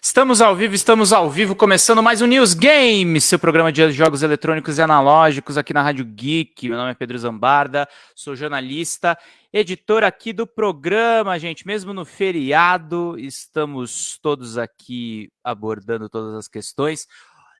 Estamos ao vivo, estamos ao vivo, começando mais um News Game, seu programa de jogos eletrônicos e analógicos aqui na Rádio Geek. Meu nome é Pedro Zambarda, sou jornalista, editor aqui do programa, gente. Mesmo no feriado, estamos todos aqui abordando todas as questões.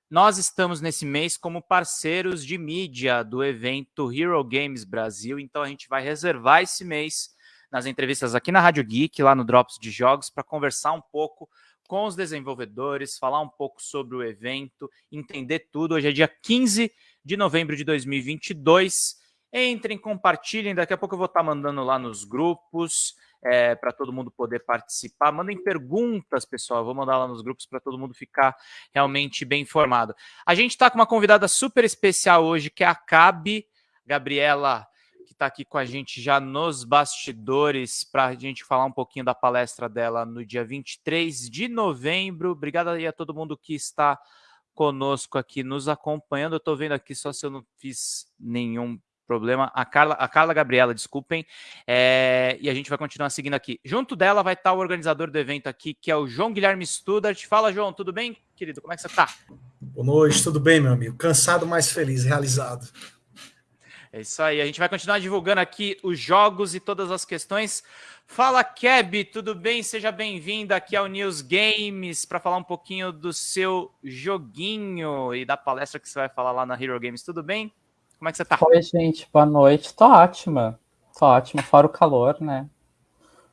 Nós estamos nesse mês como parceiros de mídia do evento Hero Games Brasil, então a gente vai reservar esse mês nas entrevistas aqui na Rádio Geek, lá no Drops de Jogos, para conversar um pouco com os desenvolvedores, falar um pouco sobre o evento, entender tudo. Hoje é dia 15 de novembro de 2022. Entrem, compartilhem. Daqui a pouco eu vou estar mandando lá nos grupos é, para todo mundo poder participar. Mandem perguntas, pessoal. Eu vou mandar lá nos grupos para todo mundo ficar realmente bem informado. A gente está com uma convidada super especial hoje, que é a Cabe Gabriela está aqui com a gente já nos bastidores para a gente falar um pouquinho da palestra dela no dia 23 de novembro. Obrigado aí a todo mundo que está conosco aqui nos acompanhando. Eu estou vendo aqui só se eu não fiz nenhum problema. A Carla, a Carla Gabriela, desculpem. É, e a gente vai continuar seguindo aqui. Junto dela vai estar o organizador do evento aqui, que é o João Guilherme Studart. Fala, João, tudo bem, querido? Como é que você está? Boa noite, tudo bem, meu amigo? Cansado, mas feliz, realizado. É isso aí. A gente vai continuar divulgando aqui os jogos e todas as questões. Fala, Keb, tudo bem? Seja bem-vindo aqui ao News Games para falar um pouquinho do seu joguinho e da palestra que você vai falar lá na Hero Games. Tudo bem? Como é que você tá? Oi, gente. Boa noite. Tô ótima. Tô ótima. Fora o calor, né?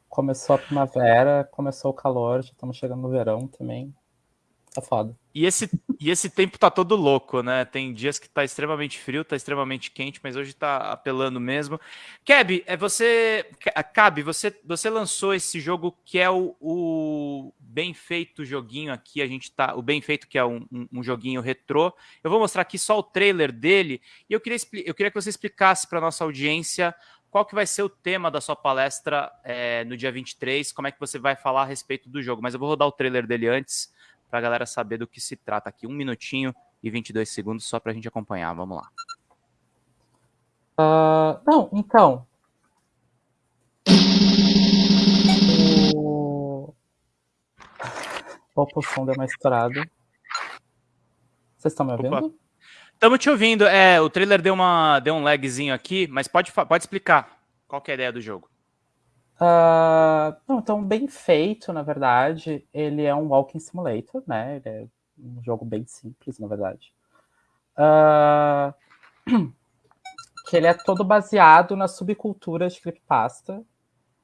Começou a primavera, começou o calor, já estamos chegando no verão também. Tá foda. E esse, e esse tempo tá todo louco, né? Tem dias que tá extremamente frio, tá extremamente quente, mas hoje tá apelando mesmo. Keb, é você. Cabe, você, você lançou esse jogo que é o, o, bem feito joguinho aqui. A gente tá. O bem feito, que é um, um, um joguinho retrô. Eu vou mostrar aqui só o trailer dele. E eu queria, eu queria que você explicasse para nossa audiência qual que vai ser o tema da sua palestra é, no dia 23, como é que você vai falar a respeito do jogo. Mas eu vou rodar o trailer dele antes para a galera saber do que se trata aqui. Um minutinho e 22 segundos só para a gente acompanhar. Vamos lá. Uh, não, então. O... Opa, o som deu uma estourada. Vocês estão me ouvindo? Estamos te ouvindo. É, o trailer deu, uma, deu um lagzinho aqui, mas pode, pode explicar qual é a ideia do jogo. Uh, não, então, bem feito, na verdade. Ele é um walking simulator, né? Ele é um jogo bem simples, na verdade. Uh, que ele é todo baseado na subcultura de creepypasta,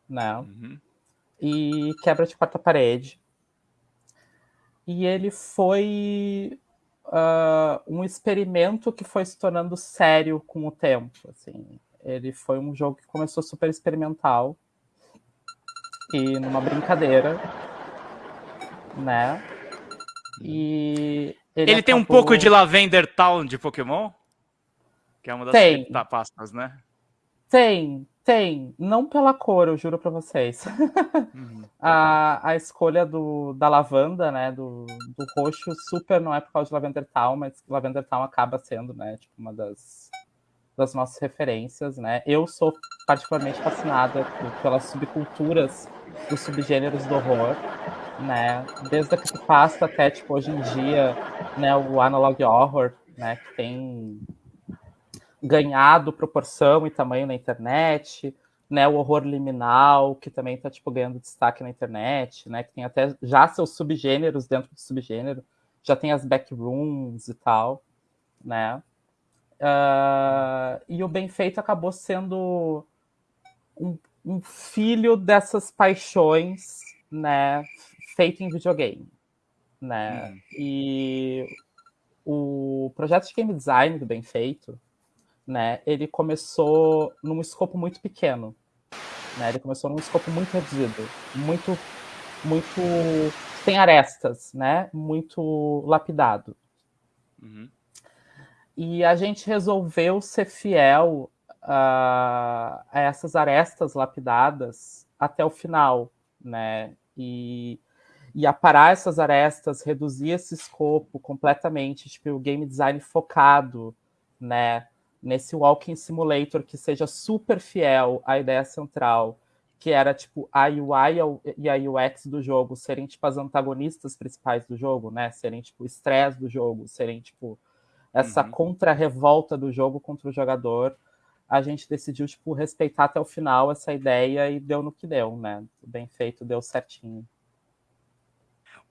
né? Uhum. E quebra de quarta parede. E ele foi uh, um experimento que foi se tornando sério com o tempo, assim. Ele foi um jogo que começou super experimental, e numa brincadeira, né? E ele, ele tem um pouco de Lavender Town de Pokémon? Que é uma das tem. pastas, né? Tem, tem. Não pela cor, eu juro para vocês. Uhum. a, a escolha do, da lavanda, né? Do, do roxo, super não é por causa de Lavender Town, mas Lavender Town acaba sendo, né? Tipo, uma das, das nossas referências, né? Eu sou particularmente fascinada pelas subculturas dos subgêneros do horror, né? Desde a creepypasta até, tipo, hoje em dia, né, o analog horror, né, que tem ganhado proporção e tamanho na internet, né, o horror liminal, que também está tipo ganhando destaque na internet, né, que tem até já seus subgêneros dentro do subgênero, já tem as backrooms e tal, né? Uh, e o bem feito acabou sendo um, um filho dessas paixões, né, feito em videogame, né? Hum. E o projeto de game design do Bem Feito, né, ele começou num escopo muito pequeno, né? Ele começou num escopo muito reduzido, muito muito sem arestas, né? Muito lapidado. Uhum. E a gente resolveu ser fiel a, a essas arestas lapidadas até o final, né? E, e aparar essas arestas, reduzir esse escopo completamente, tipo, o game design focado, né? Nesse walking simulator que seja super fiel à ideia central, que era tipo a UI e a UX do jogo serem tipo as antagonistas principais do jogo, né? Serem tipo o estresse do jogo, serem tipo essa uhum. contra-revolta do jogo contra o jogador. A gente decidiu tipo respeitar até o final essa ideia e deu no que deu, né? Bem feito, deu certinho.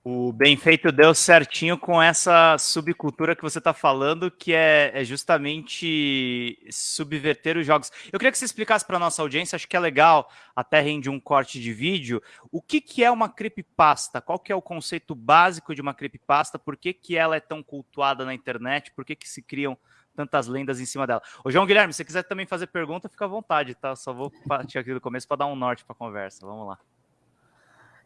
O bem feito deu certinho com essa subcultura que você está falando, que é, é, justamente subverter os jogos. Eu queria que você explicasse para nossa audiência, acho que é legal, até rende um corte de vídeo, o que, que é uma creepypasta? Qual que é o conceito básico de uma creepypasta? Por que, que ela é tão cultuada na internet? Por que, que se criam tantas lendas em cima dela? Ô, João Guilherme, se você quiser também fazer pergunta, fica à vontade, tá? Só vou partir aqui do começo para dar um norte para a conversa. Vamos lá.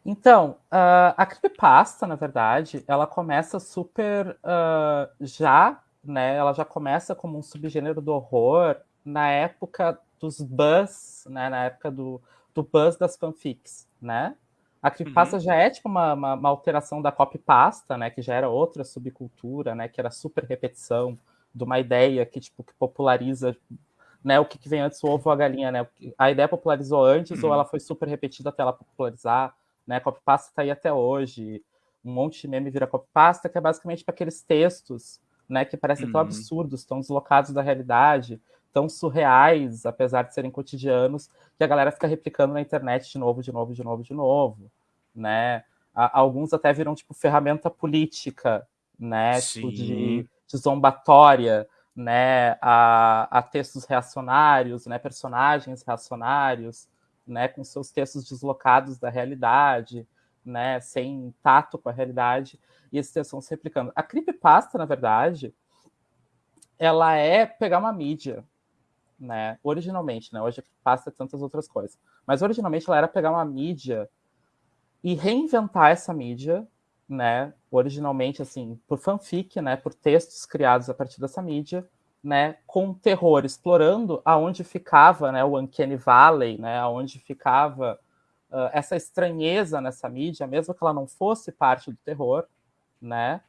Então, uh, a creepypasta, na verdade, ela começa super uh, já, né? Ela já começa como um subgênero do horror na época dos buzz, né? Na época do, do buzz das fanfics, né? A creepypasta uhum. já é tipo uma, uma, uma, alteração da copypasta, né? Que já era outra subcultura, né? Que era super repetição de uma ideia que tipo que populariza, né? O que, que vem antes, o ovo ou a galinha, né? A ideia popularizou antes uhum. ou ela foi super repetida até ela popularizar? Né? Copypasta está aí até hoje. Um monte de meme vira copypasta, que é basicamente para aqueles textos, né? Que parecem uhum. tão absurdos, tão deslocados da realidade, tão surreais, apesar de serem cotidianos, que a galera fica replicando na internet de novo, de novo, de novo, de novo, né? Alguns até viram tipo ferramenta política, né? Tipo de, de zombatória, né? A, a textos reacionários, né? Personagens reacionários né, com seus textos deslocados da realidade, né, sem tato com a realidade, e esses textos vão se replicando. A creepypasta, na verdade, ela é pegar uma mídia, né, originalmente, né, hoje a creepypasta é tantas outras coisas, mas originalmente ela era pegar uma mídia e reinventar essa mídia, né, originalmente, assim, por fanfic, né, por textos criados a partir dessa mídia, né, com terror, explorando aonde ficava né, o Uncanny Valley, né, aonde ficava uh, essa estranheza nessa mídia, mesmo que ela não fosse parte do terror, né,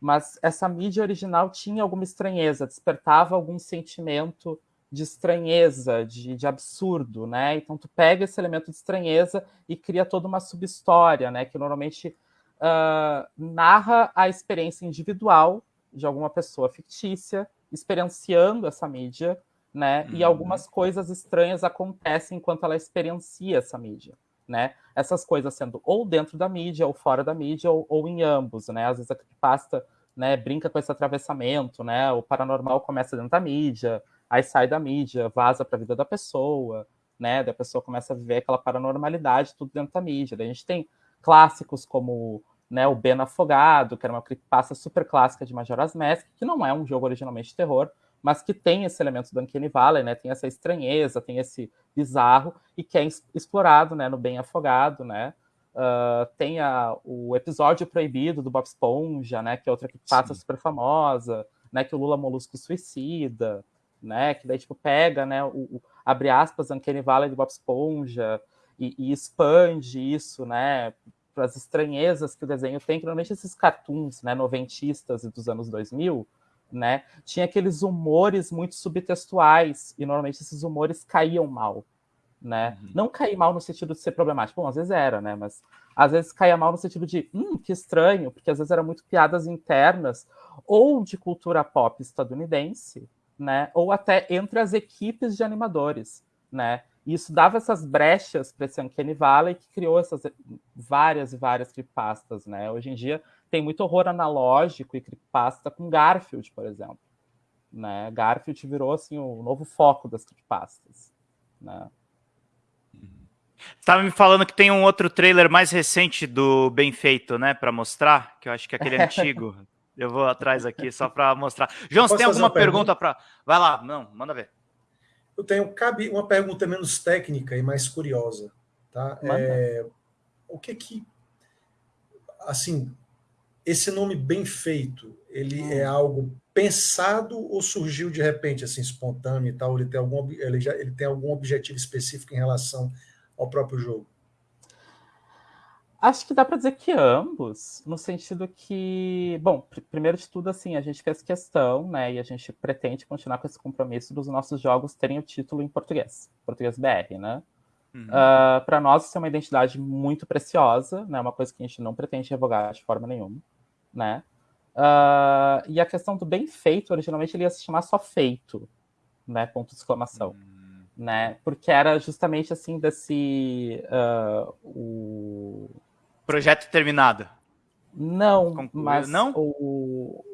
mas essa mídia original tinha alguma estranheza, despertava algum sentimento de estranheza, de, de absurdo, né? Então tu pega esse elemento de estranheza e cria toda uma subhistória, né? Que normalmente uh, narra a experiência individual de alguma pessoa fictícia experienciando essa mídia, né? Uhum. E algumas coisas estranhas acontecem enquanto ela experiencia essa mídia, né? Essas coisas sendo ou dentro da mídia, ou fora da mídia, ou, ou em ambos, né? Às vezes a creepypasta né, brinca com esse atravessamento, né? O paranormal começa dentro da mídia, aí sai da mídia, vaza para a vida da pessoa, né? Da pessoa começa a viver aquela paranormalidade tudo dentro da mídia. Daí a gente tem clássicos como né, o Ben Afogado, que era uma creepypasta super clássica de Majora's Mask, que não é um jogo originalmente de terror, mas que tem esse elemento do Uncanny Valley, né, tem essa estranheza, tem esse bizarro, e que é explorado, né, no Ben Afogado, né, uh, tem a, o episódio proibido do Bob Esponja, né, que é outra creepypasta super famosa, né, que o Lula Molusco suicida, né, que daí, tipo, pega, né, o, o abre aspas, Uncanny Valley do Bob Esponja, e, e expande isso, né, para as estranhezas que o desenho tem, que normalmente esses cartoons, né, noventistas dos anos 2000, né, tinha aqueles humores muito subtextuais, e normalmente esses humores caíam mal, né? Uhum. Não cair mal no sentido de ser problemático, bom, às vezes era, né, mas às vezes caía mal no sentido de, hum, que estranho, porque às vezes eram muito piadas internas, ou de cultura pop estadunidense, né, ou até entre as equipes de animadores, né? E isso dava essas brechas para esse Uncanny Valley que criou essas várias e várias creepypastas, né? Hoje em dia tem muito horror analógico e creepypasta com Garfield, por exemplo. Né? Garfield virou assim o novo foco das creepypastas, né? Estava me falando que tem um outro trailer mais recente do Bem Feito, né, para mostrar, que eu acho que é aquele antigo. Eu vou atrás aqui só para mostrar. João, você tem alguma pergunta, pergunta para? Vai lá, não, manda ver. Eu tenho cabe uma pergunta menos técnica e mais curiosa, tá? É, o que que assim esse nome bem feito, ele hum. é algo pensado ou surgiu de repente assim espontâneo e tal? Ele tem algum ele já ele tem algum objetivo específico em relação ao próprio jogo? Acho que dá para dizer que ambos, no sentido que, bom, pr primeiro de tudo, assim, a gente fez questão, né, e a gente pretende continuar com esse compromisso dos nossos jogos terem o título em português, português BR, né? Uhum. Uh, ah, para nós, isso é uma identidade muito preciosa, né? Uma coisa que a gente não pretende revogar de forma nenhuma, né? Uh, e a questão do bem feito, originalmente ele ia se chamar só feito, né? Ponto de exclamação. Uhum. Né? Porque era justamente assim desse. Uh, o... Projeto terminado. Não, Concluído. mas não? O,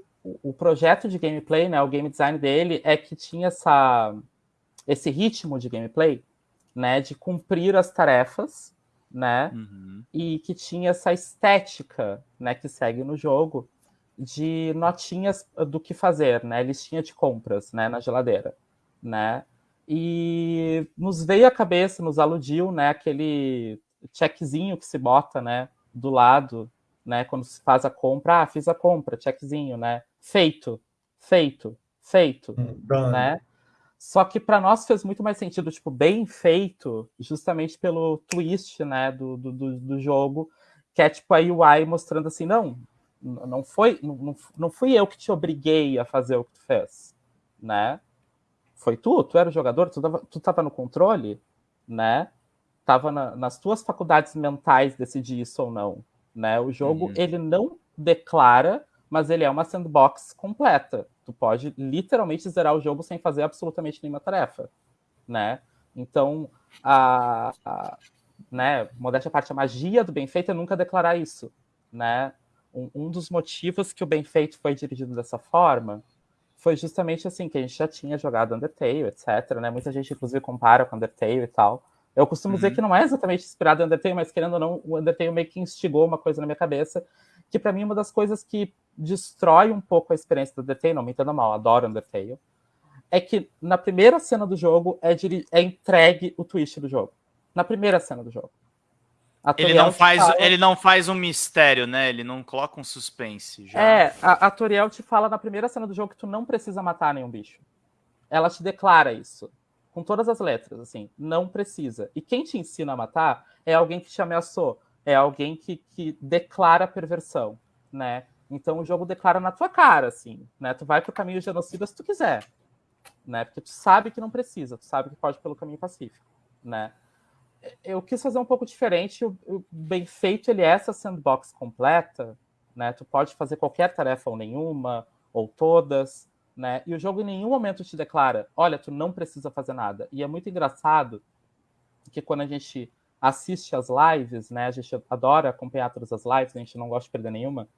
o projeto de gameplay, né, o game design dele é que tinha essa, esse ritmo de gameplay, né, de cumprir as tarefas, né, uhum. e que tinha essa estética, né, que segue no jogo de notinhas do que fazer, né, listinha de compras, né, na geladeira, né, e nos veio à cabeça, nos aludiu, né, aquele checkzinho que se bota, né, do lado, né, quando se faz a compra, ah, fiz a compra, checkzinho, né, feito, feito, feito, hum, né? Só que para nós fez muito mais sentido, tipo, bem feito, justamente pelo twist, né, do, do, do jogo, que é tipo a UI mostrando assim, não, não foi, não, não fui eu que te obriguei a fazer o que tu fez, né? Foi tu, tu era o jogador, tu tu tava no controle, né? Tava na, nas tuas faculdades mentais decidir isso ou não, né? O jogo, uhum. ele não declara mas ele é uma sandbox completa. Tu pode literalmente zerar o jogo sem fazer absolutamente nenhuma tarefa, né? Então, a, a né, modéstia à parte, a magia do bem feito é nunca declarar isso, né? Um, um, dos motivos que o bem feito foi dirigido dessa forma foi justamente assim, que a gente já tinha jogado Undertale, etc, né? Muita gente, inclusive, compara com Undertale e tal. Eu costumo uhum. dizer que não é exatamente inspirado em Undertale, mas querendo ou não, o Undertale meio que instigou uma coisa na minha cabeça, que para mim é uma das coisas que destrói um pouco a experiência do Undertale, não me entenda mal, adoro Undertale, é que na primeira cena do jogo é, é entregue o twist do jogo. Na primeira cena do jogo. Ele não, faz, fala... ele não faz um mistério, né? Ele não coloca um suspense. Já. É, a, a Toriel te fala na primeira cena do jogo que tu não precisa matar nenhum bicho. Ela te declara isso. Com todas as letras, assim. Não precisa. E quem te ensina a matar é alguém que te ameaçou. É alguém que, que declara perversão, né? Então o jogo declara na tua cara, assim, né? Tu vai pro caminho genocida se tu quiser, né? Porque tu sabe que não precisa, tu sabe que pode pelo caminho pacífico, né? Eu quis fazer um pouco diferente, o, o bem feito ele é essa sandbox completa, né? Tu pode fazer qualquer tarefa ou nenhuma, ou todas, né? E o jogo em nenhum momento te declara, olha, tu não precisa fazer nada. E é muito engraçado que quando a gente assiste as lives, né? A gente adora acompanhar todas as lives, a gente não gosta de perder nenhuma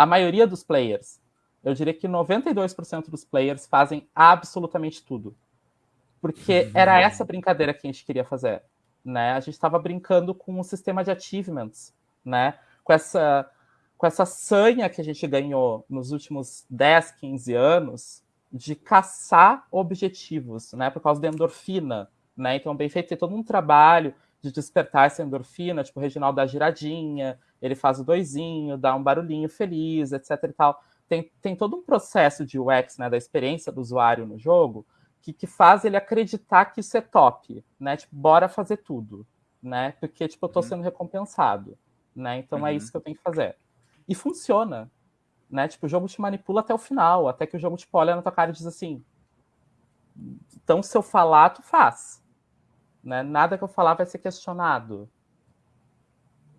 a maioria dos players, eu diria que 92% dos players fazem absolutamente tudo. Porque uhum. era essa brincadeira que a gente queria fazer. Né? A gente estava brincando com um sistema de achievements, né? com, essa, com essa sanha que a gente ganhou nos últimos 10, 15 anos de caçar objetivos, né? por causa da endorfina. Né? Então, bem feito, tem todo um trabalho de despertar essa endorfina, tipo o Reginaldo da Giradinha, ele faz o doisinho, dá um barulhinho feliz, etc e tal. Tem, tem todo um processo de UX, né, da experiência do usuário no jogo, que, que faz ele acreditar que isso é top, né? Tipo, bora fazer tudo, né? Porque, tipo, eu tô uhum. sendo recompensado, né? Então é uhum. é isso que eu tenho que fazer. E funciona, né? Tipo, o jogo te manipula até o final, até que o jogo, tipo, olha na tua cara e diz assim, então se eu falar, tu faz. Né? Nada que eu falar vai ser questionado,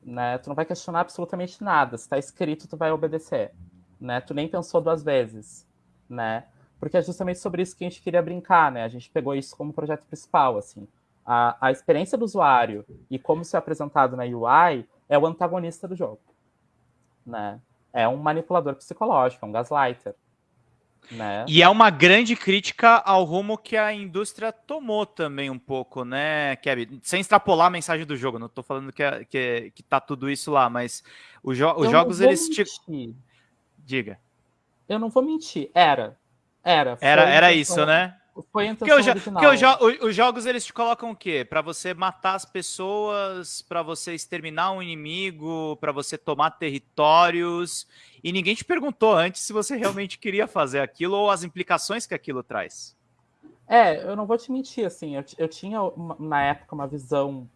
né? Tu não vai questionar absolutamente nada. Se está escrito, tu vai obedecer, né? Tu nem pensou duas vezes, né? Porque é justamente sobre isso que a gente queria brincar, né? A gente pegou isso como projeto principal, assim. A, a experiência do usuário e como isso é apresentado na UI é o antagonista do jogo, né? É um manipulador psicológico, é um gaslighter, né? E é uma grande crítica ao rumo que a indústria tomou também um pouco, né, Kevin? Sem extrapolar a mensagem do jogo, não estou falando que, é, que, que tá tudo isso lá, mas os, jo os jogos, eles... Te... Diga. Eu não vou mentir, era. Era. Era, era isso, né? Foi a intenção porque, original. Porque os, os jogos, eles te colocam o quê? Para você matar as pessoas, para você exterminar um inimigo, para você tomar territórios, e ninguém te perguntou antes se você realmente queria fazer aquilo ou as implicações que aquilo traz. É, eu não vou te mentir, assim, eu, eu tinha uma, na época uma visão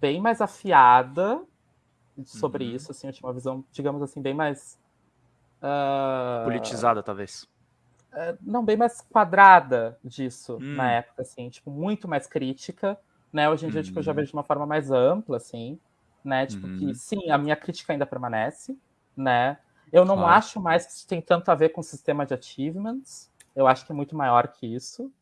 bem mais afiada sobre uhum. isso, assim, eu tinha uma visão, digamos assim, bem mais... Uh... Politizada, talvez. Não, bem mais quadrada disso hum. na época, assim, tipo, muito mais crítica, né? Hoje em dia, tipo, eu já uhum. vejo de uma forma mais ampla, assim, né? Tipo, uhum. que sim, a minha crítica ainda permanece, né? Eu não claro. acho mais que isso tem tanto a ver com o sistema de achievements. Eu acho que é muito maior que isso.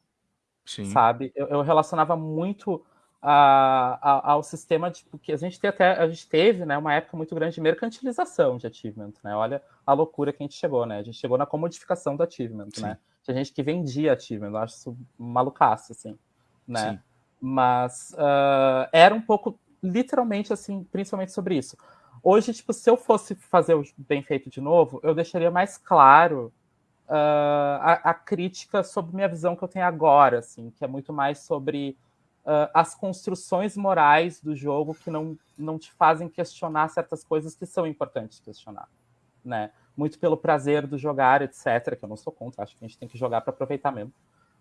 Sim. Sabe? Eu, eu relacionava muito a, a, ao sistema de porque a gente tem até a gente teve né, uma época muito grande de mercantilização de achievement, né? Olha a loucura que a gente chegou, né? A gente chegou na comodificação do achievement, Sim. né? Tinha gente que vendia achievement, eu acho isso malucaço, assim, né? Sim. Mas uh, era um pouco, literalmente, assim, principalmente sobre isso. Hoje, tipo, se eu fosse fazer o bem feito de novo, eu deixaria mais claro uh, a, a crítica sobre minha visão que eu tenho agora, assim, que é muito mais sobre uh, as construções morais do jogo que não, não te fazem questionar certas coisas que são importantes questionar, né? Muito pelo prazer do jogar, etc., que eu não sou contra, acho que a gente tem que jogar para aproveitar mesmo.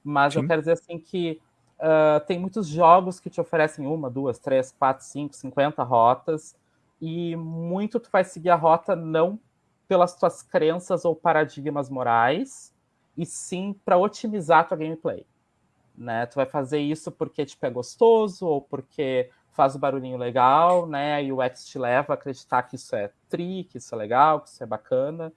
Mas Sim. eu quero dizer assim que uh, tem muitos jogos que te oferecem uma, duas, três, quatro, cinco, cinquenta rotas, e muito tu vai seguir a rota não pelas tuas crenças ou paradigmas morais, e sim para otimizar a tua gameplay né? Tu vai fazer isso porque tipo é gostoso ou porque faz o barulhinho legal, né? E o X te leva a acreditar que isso é tri, que isso é legal, que isso é bacana,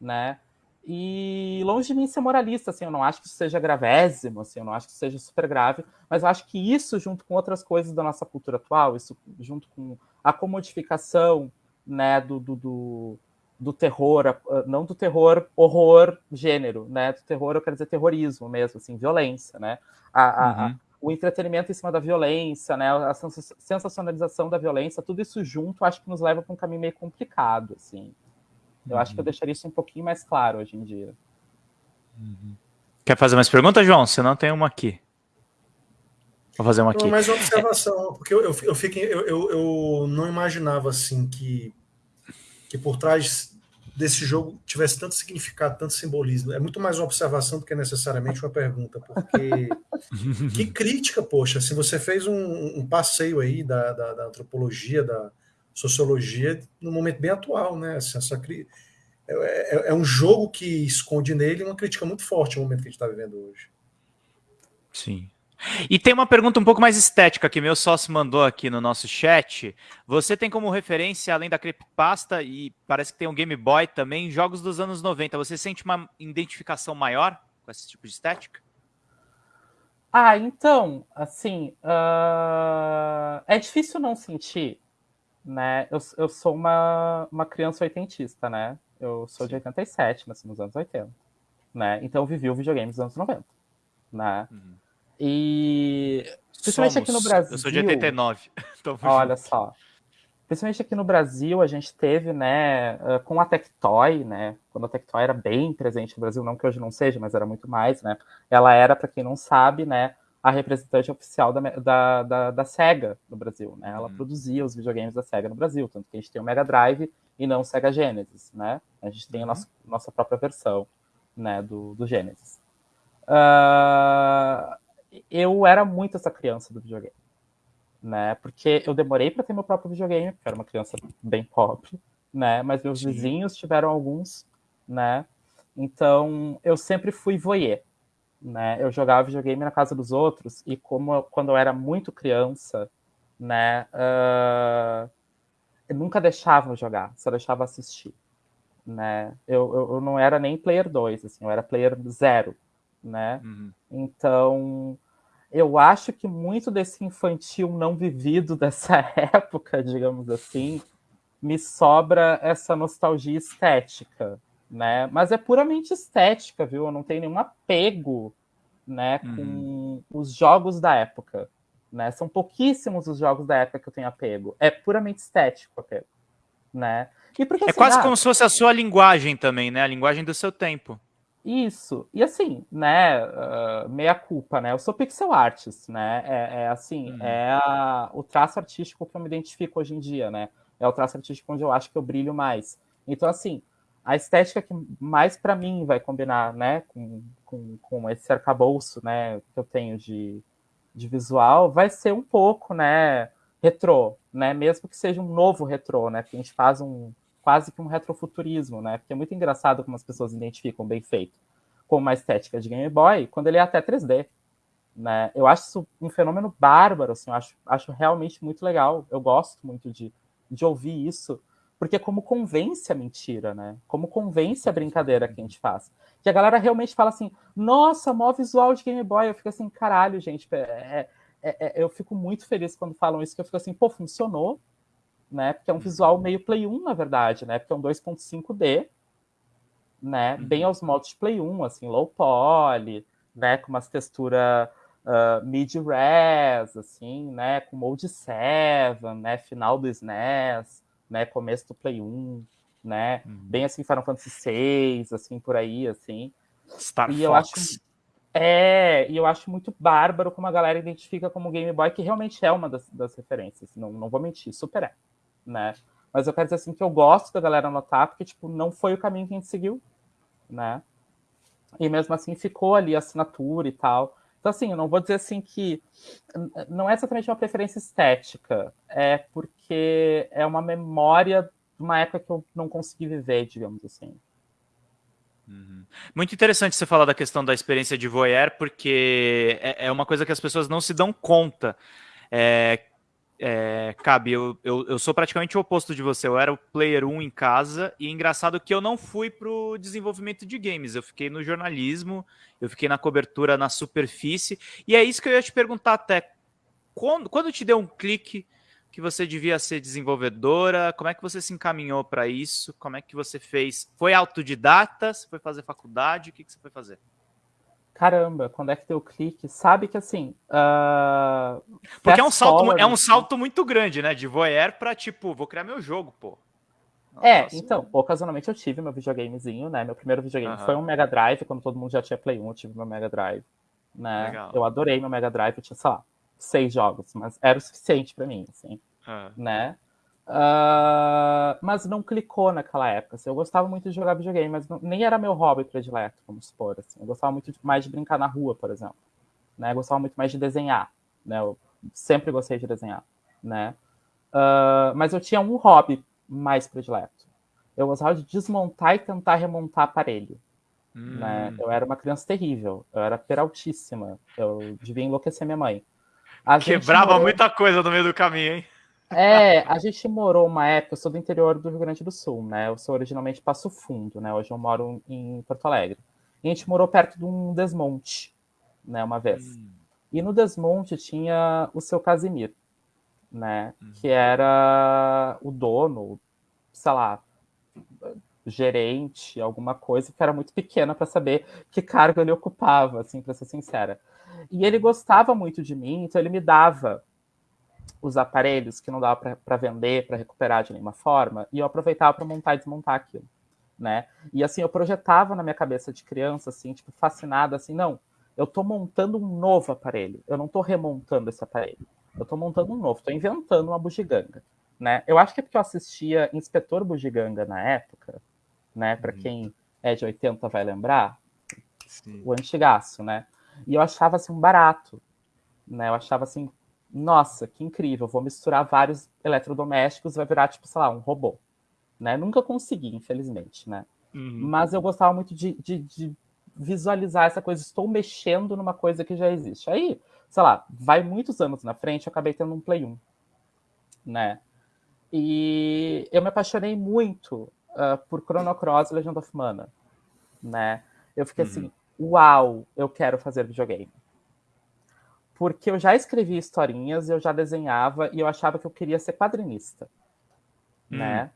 né? E longe de mim ser moralista, assim, eu não acho que isso seja gravésimo, assim, eu não acho que seja super grave, mas eu acho que isso, junto com outras coisas da nossa cultura atual, isso junto com a comodificação, né, do, do, do do terror, não do terror horror gênero, né? Do terror, eu quero dizer terrorismo mesmo, assim, violência, né? A, a, uhum. o entretenimento em cima da violência, né? A sensacionalização da violência, tudo isso junto, acho que nos leva para um caminho meio complicado, assim. Eu uhum. acho que eu uhum. deixaria isso um pouquinho mais claro hoje em dia. Uhum. Quer fazer mais perguntas, João? Se não, tem uma aqui. Vou fazer uma aqui. Não, mais uma observação, porque eu, eu, eu, fiquei, eu, eu, eu não imaginava assim que que por trás desse jogo tivesse tanto significado, tanto simbolismo. É muito mais uma observação do que necessariamente uma pergunta, porque que crítica, poxa, se você fez um, um passeio aí da, da, da, antropologia, da sociologia, num momento bem atual, né? Assim, essa, é, é, é, um jogo que esconde nele uma crítica muito forte no momento que a gente está vivendo hoje. Sim. E tem uma pergunta um pouco mais estética que meu sócio mandou aqui no nosso chat. Você tem como referência, além da creepypasta, e parece que tem um Game Boy também, jogos dos anos 90. Você sente uma identificação maior com esse tipo de estética? Ah, então, assim, uh... é difícil não sentir, né? Eu, eu sou uma, uma criança oitentista, né? Eu sou Sim. de 87, nasci nos anos 80, né? Então eu vivi o videogame dos anos 90, né? Uhum. E principalmente Somos. aqui no Brasil. Eu sou de 89. olha só. Principalmente aqui no Brasil, a gente teve, né, com a Tectoy, né, quando a Tectoy era bem presente no Brasil, não que hoje não seja, mas era muito mais, né, ela era, para quem não sabe, né, a representante oficial da, da, da, da SEGA no Brasil, né, ela hum. produzia os videogames da SEGA no Brasil, tanto que a gente tem o Mega Drive e não o Sega Genesis, né, a gente tem a uhum. nossa, nossa própria versão, né, do, do Genesis. Uh, eu era muito essa criança do videogame, né? Porque eu demorei para ter meu próprio videogame, porque eu era uma criança bem pobre, né? Mas meus Sim. vizinhos tiveram alguns, né? Então eu sempre fui voyeur, né? Eu jogava videogame na casa dos outros e como quando eu era muito criança, né? Uh, eu nunca deixava jogar, só deixava assistir, né? Eu, eu, eu, não era nem player 2, assim, eu era player 0, né? Uhum. Então eu acho que muito desse infantil não vivido dessa época, digamos assim, me sobra essa nostalgia estética, né? Mas é puramente estética, viu? Eu não tenho nenhum apego, né, com uhum. os jogos da época, né? São pouquíssimos os jogos da época que eu tenho apego. É puramente estético apego, né? Porque, é assim, quase ah, como se fosse a sua linguagem também, né? A linguagem do seu tempo. Isso. E assim, né, uh, meia culpa, né? Eu sou pixel artist, né? É, é assim, uhum. é a, o traço artístico que eu me identifico hoje em dia, né? É o traço artístico onde eu acho que eu brilho mais. Então, assim, a estética que mais para mim vai combinar, né, com, com, com esse arcabouço, né, que eu tenho de, de visual, vai ser um pouco, né, retrô, né? Mesmo que seja um novo retrô, né? Que a gente faz um quase que um retrofuturismo, né? Porque é muito engraçado como as pessoas identificam bem feito com uma estética de Game Boy quando ele é até 3D, né? Eu acho isso um fenômeno bárbaro, assim, eu acho, acho realmente muito legal. Eu gosto muito de, de ouvir isso, porque como convence a mentira, né? Como convence a brincadeira que a gente faz. Que a galera realmente fala assim, nossa, mó visual de Game Boy. Eu fico assim, caralho, gente, é, é, é, eu fico muito feliz quando falam isso, que eu fico assim, pô, funcionou, né? Porque é um visual meio Play 1, na verdade, né? Porque é um 2.5D, né? Bem aos moldes de Play 1, assim, low poly, né? Com umas texturas uh, mid-res, assim, né? Com Mode 7, né? Final do SNES, né? Começo do Play 1, né? Uhum. Bem assim, Final Fantasy VI, assim, por aí, assim. Star e Fox. Eu acho, é, e eu acho muito bárbaro como a galera identifica como Game Boy, que realmente é uma das, das referências, não, não vou mentir, super é, né? Mas eu quero dizer assim que eu gosto da galera notar, porque, tipo, não foi o caminho que a gente seguiu, né? E mesmo assim ficou ali a assinatura e tal. Então, assim, eu não vou dizer assim que não é exatamente uma preferência estética, é porque é uma memória de uma época que eu não consegui viver, digamos assim. Uhum. Muito interessante você falar da questão da experiência de voyeur, porque é, é uma coisa que as pessoas não se dão conta. É, é, Cabe, eu, eu, eu, sou praticamente o oposto de você. Eu era o player 1 em casa, e é engraçado que eu não fui para o desenvolvimento de games. Eu fiquei no jornalismo, eu fiquei na cobertura na superfície, e é isso que eu ia te perguntar até. Quando, quando te deu um clique que você devia ser desenvolvedora? Como é que você se encaminhou para isso? Como é que você fez? Foi autodidata? Você foi fazer faculdade? O que, que você foi fazer? Caramba, quando é que deu clique? Sabe que assim. Uh, Porque é um, salto, é um salto muito grande, né? De voyeur pra tipo, vou criar meu jogo, pô. é, então, ocasionalmente eu tive meu videogamezinho, né? Meu primeiro videogame uh -huh. foi um Mega Drive, quando todo mundo já tinha Play 1, eu tive meu Mega Drive. Né? Legal. Eu adorei meu Mega Drive, eu tinha, sei lá, seis jogos, mas era o suficiente para mim, assim, uh -huh. né? Uh, mas não clicou naquela época. Assim, eu gostava muito de jogar videogame, mas não, nem era meu hobby predileto, vamos supor. Assim. Eu gostava muito mais de brincar na rua, por exemplo. Né? Eu gostava muito mais de desenhar. Né? Eu sempre gostei de desenhar. Né? Uh, mas eu tinha um hobby mais predileto. Eu gostava de desmontar e tentar remontar aparelho. Hum. Né? Eu era uma criança terrível. Eu era peraltíssima. Eu devia enlouquecer minha mãe. A Quebrava morou... muita coisa no meio do caminho, hein? É, a gente morou uma época, eu sou do interior do Rio Grande do Sul, né? Eu sou originalmente Passo Fundo, né? Hoje eu moro em Porto Alegre. E a gente morou perto de um desmonte, né? Uma vez. Hum. E no desmonte tinha o seu Casimir, né? Hum. Que era o dono, sei lá, gerente, alguma coisa que era muito pequena para saber que cargo ele ocupava, assim, para ser sincera. E ele gostava muito de mim, então ele me dava os aparelhos que não dava para vender, para recuperar de nenhuma forma, e eu aproveitava para montar e desmontar aquilo, né? E assim, eu projetava na minha cabeça de criança, assim, tipo, fascinada, assim, não, eu estou montando um novo aparelho, eu não estou remontando esse aparelho, eu estou montando um novo, estou inventando uma bugiganga, né? Eu acho que é porque eu assistia Inspetor Bugiganga na época, né? Para uhum. quem é de 80 vai lembrar, Sim. o antigaço, né? E eu achava assim um barato, né? Eu achava assim, nossa, que incrível, vou misturar vários eletrodomésticos, vai virar, tipo, sei lá, um robô. Né? Nunca consegui, infelizmente, né? Uhum. Mas eu gostava muito de, de, de, visualizar essa coisa, estou mexendo numa coisa que já existe. Aí, sei lá, vai muitos anos na frente, eu acabei tendo um Play 1, né? E eu me apaixonei muito uh, por Chrono Cross e Legend of Mana, né? Eu fiquei uhum. assim, uau, eu quero fazer videogame porque eu já escrevia historinhas, eu já desenhava e eu achava que eu queria ser quadrinista, hum. né?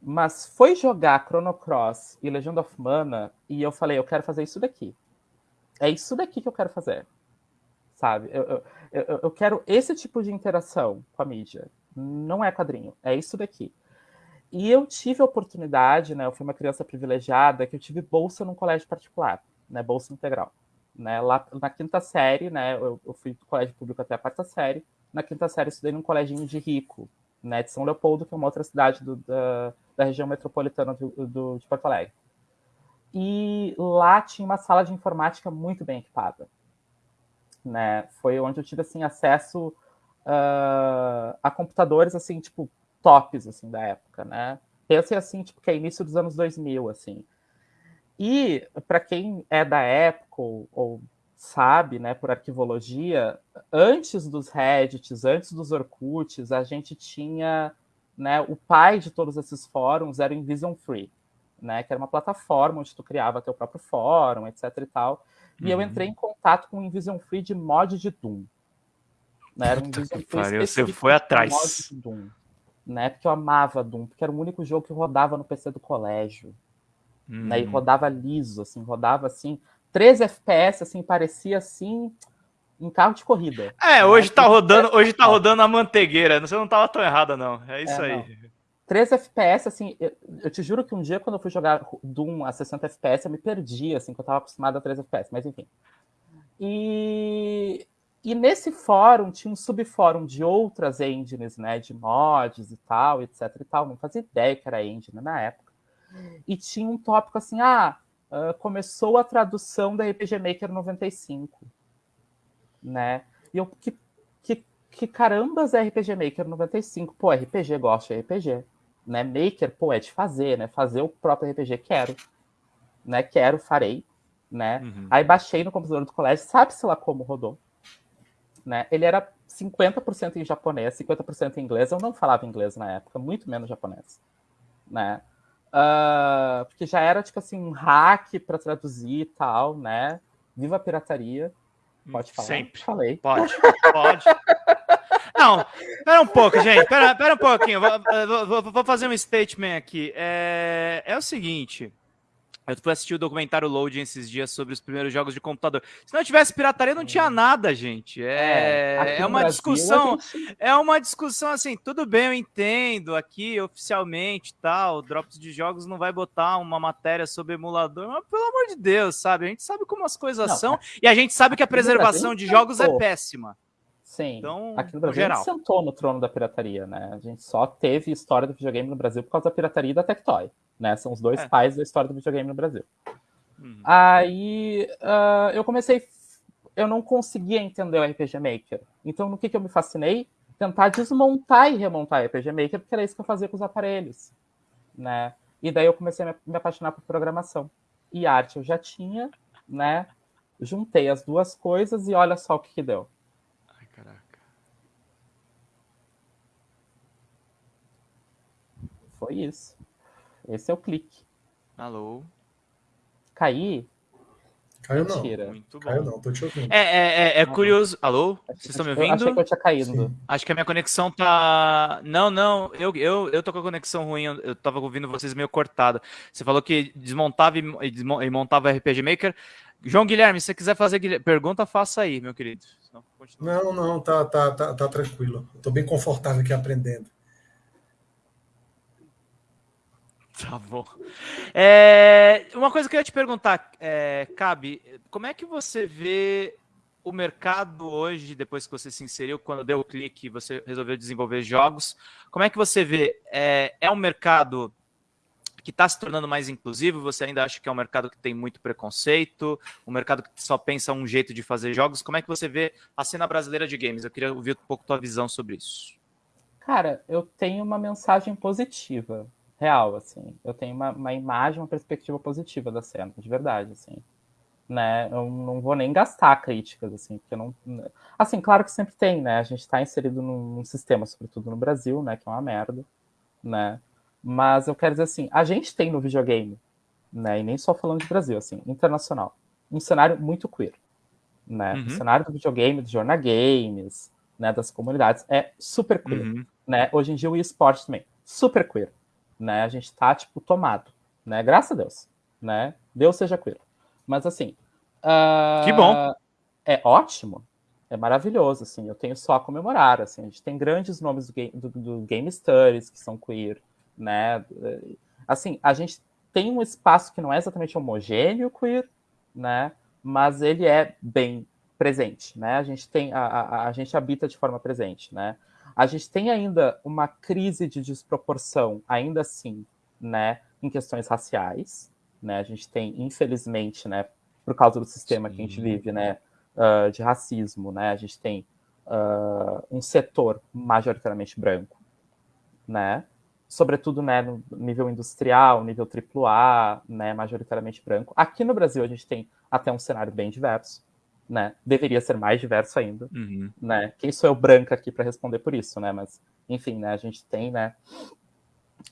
Mas foi jogar Chrono Cross e Legend of Mana e eu falei, eu quero fazer isso daqui. É isso daqui que eu quero fazer, sabe? Eu, eu, eu, eu quero esse tipo de interação com a mídia. Não é quadrinho, é isso daqui. E eu tive a oportunidade, né? Eu fui uma criança privilegiada que eu tive bolsa num colégio particular, né? Bolsa integral. Né? Lá na quinta série, né? Eu, eu, fui do colégio público até a quarta série. Na quinta série, estudei num coleginho de rico, né? De São Leopoldo, que é uma outra cidade do, da, da, região metropolitana do, do, de Porto Alegre. E lá tinha uma sala de informática muito bem equipada. Né? Foi onde eu tive assim acesso uh, a computadores assim, tipo, tops assim da época, né? Pensei assim, tipo, que é início dos anos 2000, assim. E para quem é da época ou, ou sabe, né, por arquivologia, antes dos Reddits, antes dos Orkuts, a gente tinha, né, o pai de todos esses fóruns era o Invision Free, né, que era uma plataforma onde tu criava teu próprio fórum, etc e tal. E uhum. eu entrei em contato com o Invision Free de mod de Doom. Né, era um Invision Free Você foi atrás. Doom, né, porque eu amava Doom, porque era o único jogo que rodava no PC do colégio. Uhum. Né, e hum. rodava liso, assim, rodava assim, 13 FPS, assim, parecia assim um carro de corrida. É, hoje tá rodando, hoje tá rodando a manteigueira. Você não tava tão errada, não. É isso é, aí. Não. 13 FPS, assim, eu, eu, te juro que um dia, quando eu fui jogar Doom a 60 FPS, eu me perdi, assim, que eu tava acostumado a 13 FPS, mas enfim. E, e nesse fórum tinha um subfórum de outras engines, né, de mods e tal, etc e tal, não fazia ideia que era engine na época. E tinha um tópico assim, ah, começou a tradução da RPG Maker 95, né? E eu, que, que, que carambas é RPG Maker 95? Pô, RPG, gosto de RPG né? Maker, pô, é de fazer, né? Fazer o próprio RPG, quero. Né? Quero, farei. Né? Uhum. Aí baixei no computador do colégio, sabe-se lá como rodou. Né? Ele era 50% em japonês, 50% em inglês. Eu não falava inglês na época, muito menos japonês. Né? Uh, porque já era, tipo assim, um hack para traduzir e tal, né? Viva a pirataria. Pode falar? Sempre. Falei. Pode, pode. Não, pera um pouco, gente. Pera, pera um pouquinho. Vou, vou, vou fazer um statement aqui. É, é o seguinte. Eu fui assistir o documentário Loading esses dias sobre os primeiros jogos de computador. Se não tivesse pirataria, não tinha nada, gente. É, é, é uma Brasil, discussão. Gente... É uma discussão assim, tudo bem, eu entendo aqui oficialmente tal. Drops de jogos não vai botar uma matéria sobre emulador, mas pelo amor de Deus, sabe? A gente sabe como as coisas não, são e a gente sabe que a preservação de jogos é péssima. Sim. Então, aqui no Brasil no geral. a gente sentou no trono da pirataria, né? A gente só teve história do videogame no Brasil por causa da pirataria e da Tectoy, né? São os dois é. pais da história do videogame no Brasil. Uhum. Aí uh, eu comecei, eu não conseguia entender o RPG Maker. Então no que, que eu me fascinei? Tentar desmontar e remontar o RPG Maker, porque era isso que eu fazia com os aparelhos, né? E daí eu comecei a me apaixonar por programação. E arte eu já tinha, né? Juntei as duas coisas e olha só o que, que deu Foi isso. Esse é o clique. Alô? Caí? Caiu não. Mentira. Muito bom. Caiu não, tô te ouvindo. É, é, é, é curioso. Alô? Vocês estão me ouvindo? Achei que eu tinha caído. Sim. Acho que a minha conexão tá. Não, não. Eu, eu, eu tô com a conexão ruim. Eu tava ouvindo vocês meio cortada. Você falou que desmontava e, e montava RPG Maker. João Guilherme, se você quiser fazer pergunta, faça aí, meu querido. Não, não, tá, tá, tá, tá tranquilo. Eu tô bem confortável aqui aprendendo. Tá bom. É, uma coisa que eu ia te perguntar, é, Cabe, como é que você vê o mercado hoje, depois que você se inseriu, quando deu o clique, você resolveu desenvolver jogos, como é que você vê? É, é um mercado que está se tornando mais inclusivo? Você ainda acha que é um mercado que tem muito preconceito? Um mercado que só pensa um jeito de fazer jogos? Como é que você vê a cena brasileira de games? Eu queria ouvir um pouco tua visão sobre isso. Cara, eu tenho uma mensagem positiva real, assim. Eu tenho uma, uma imagem, uma perspectiva positiva da cena, de verdade, assim. Né? Eu não vou nem gastar críticas, assim, porque não... Assim, claro que sempre tem, né? A gente está inserido num, num, sistema, sobretudo no Brasil, né? Que é uma merda, né? Mas eu quero dizer assim, a gente tem no videogame, né? E nem só falando de Brasil, assim, internacional, um cenário muito queer, né? Uhum. O cenário do videogame, do jornal games, né? Das comunidades é super queer, uhum. né? Hoje em dia o esporte também, super queer, né? A gente tá, tipo, tomado, né? Graças a Deus, né? Deus seja queer. Mas, assim... Uh, que bom! É ótimo, é maravilhoso, assim, eu tenho só a comemorar, assim, a gente tem grandes nomes do Game, do, do game Studies que são queer, né? Assim, a gente tem um espaço que não é exatamente homogêneo queer, né? Mas ele é bem presente, né? A gente tem, a, a, a gente habita de forma presente, né? A gente tem ainda uma crise de desproporção, ainda assim, né, em questões raciais, né? A gente tem, infelizmente, né, por causa do sistema Sim. que a gente vive, né, uh, de racismo, né? A gente tem uh, um setor majoritariamente branco, né? Sobretudo, né, no nível industrial, nível AAA, né, majoritariamente branco. Aqui no Brasil a gente tem até um cenário bem diverso, né? Deveria ser mais diverso ainda, uhum. né? Quem sou eu branca aqui para responder por isso, né? Mas, enfim, né? A gente tem, né?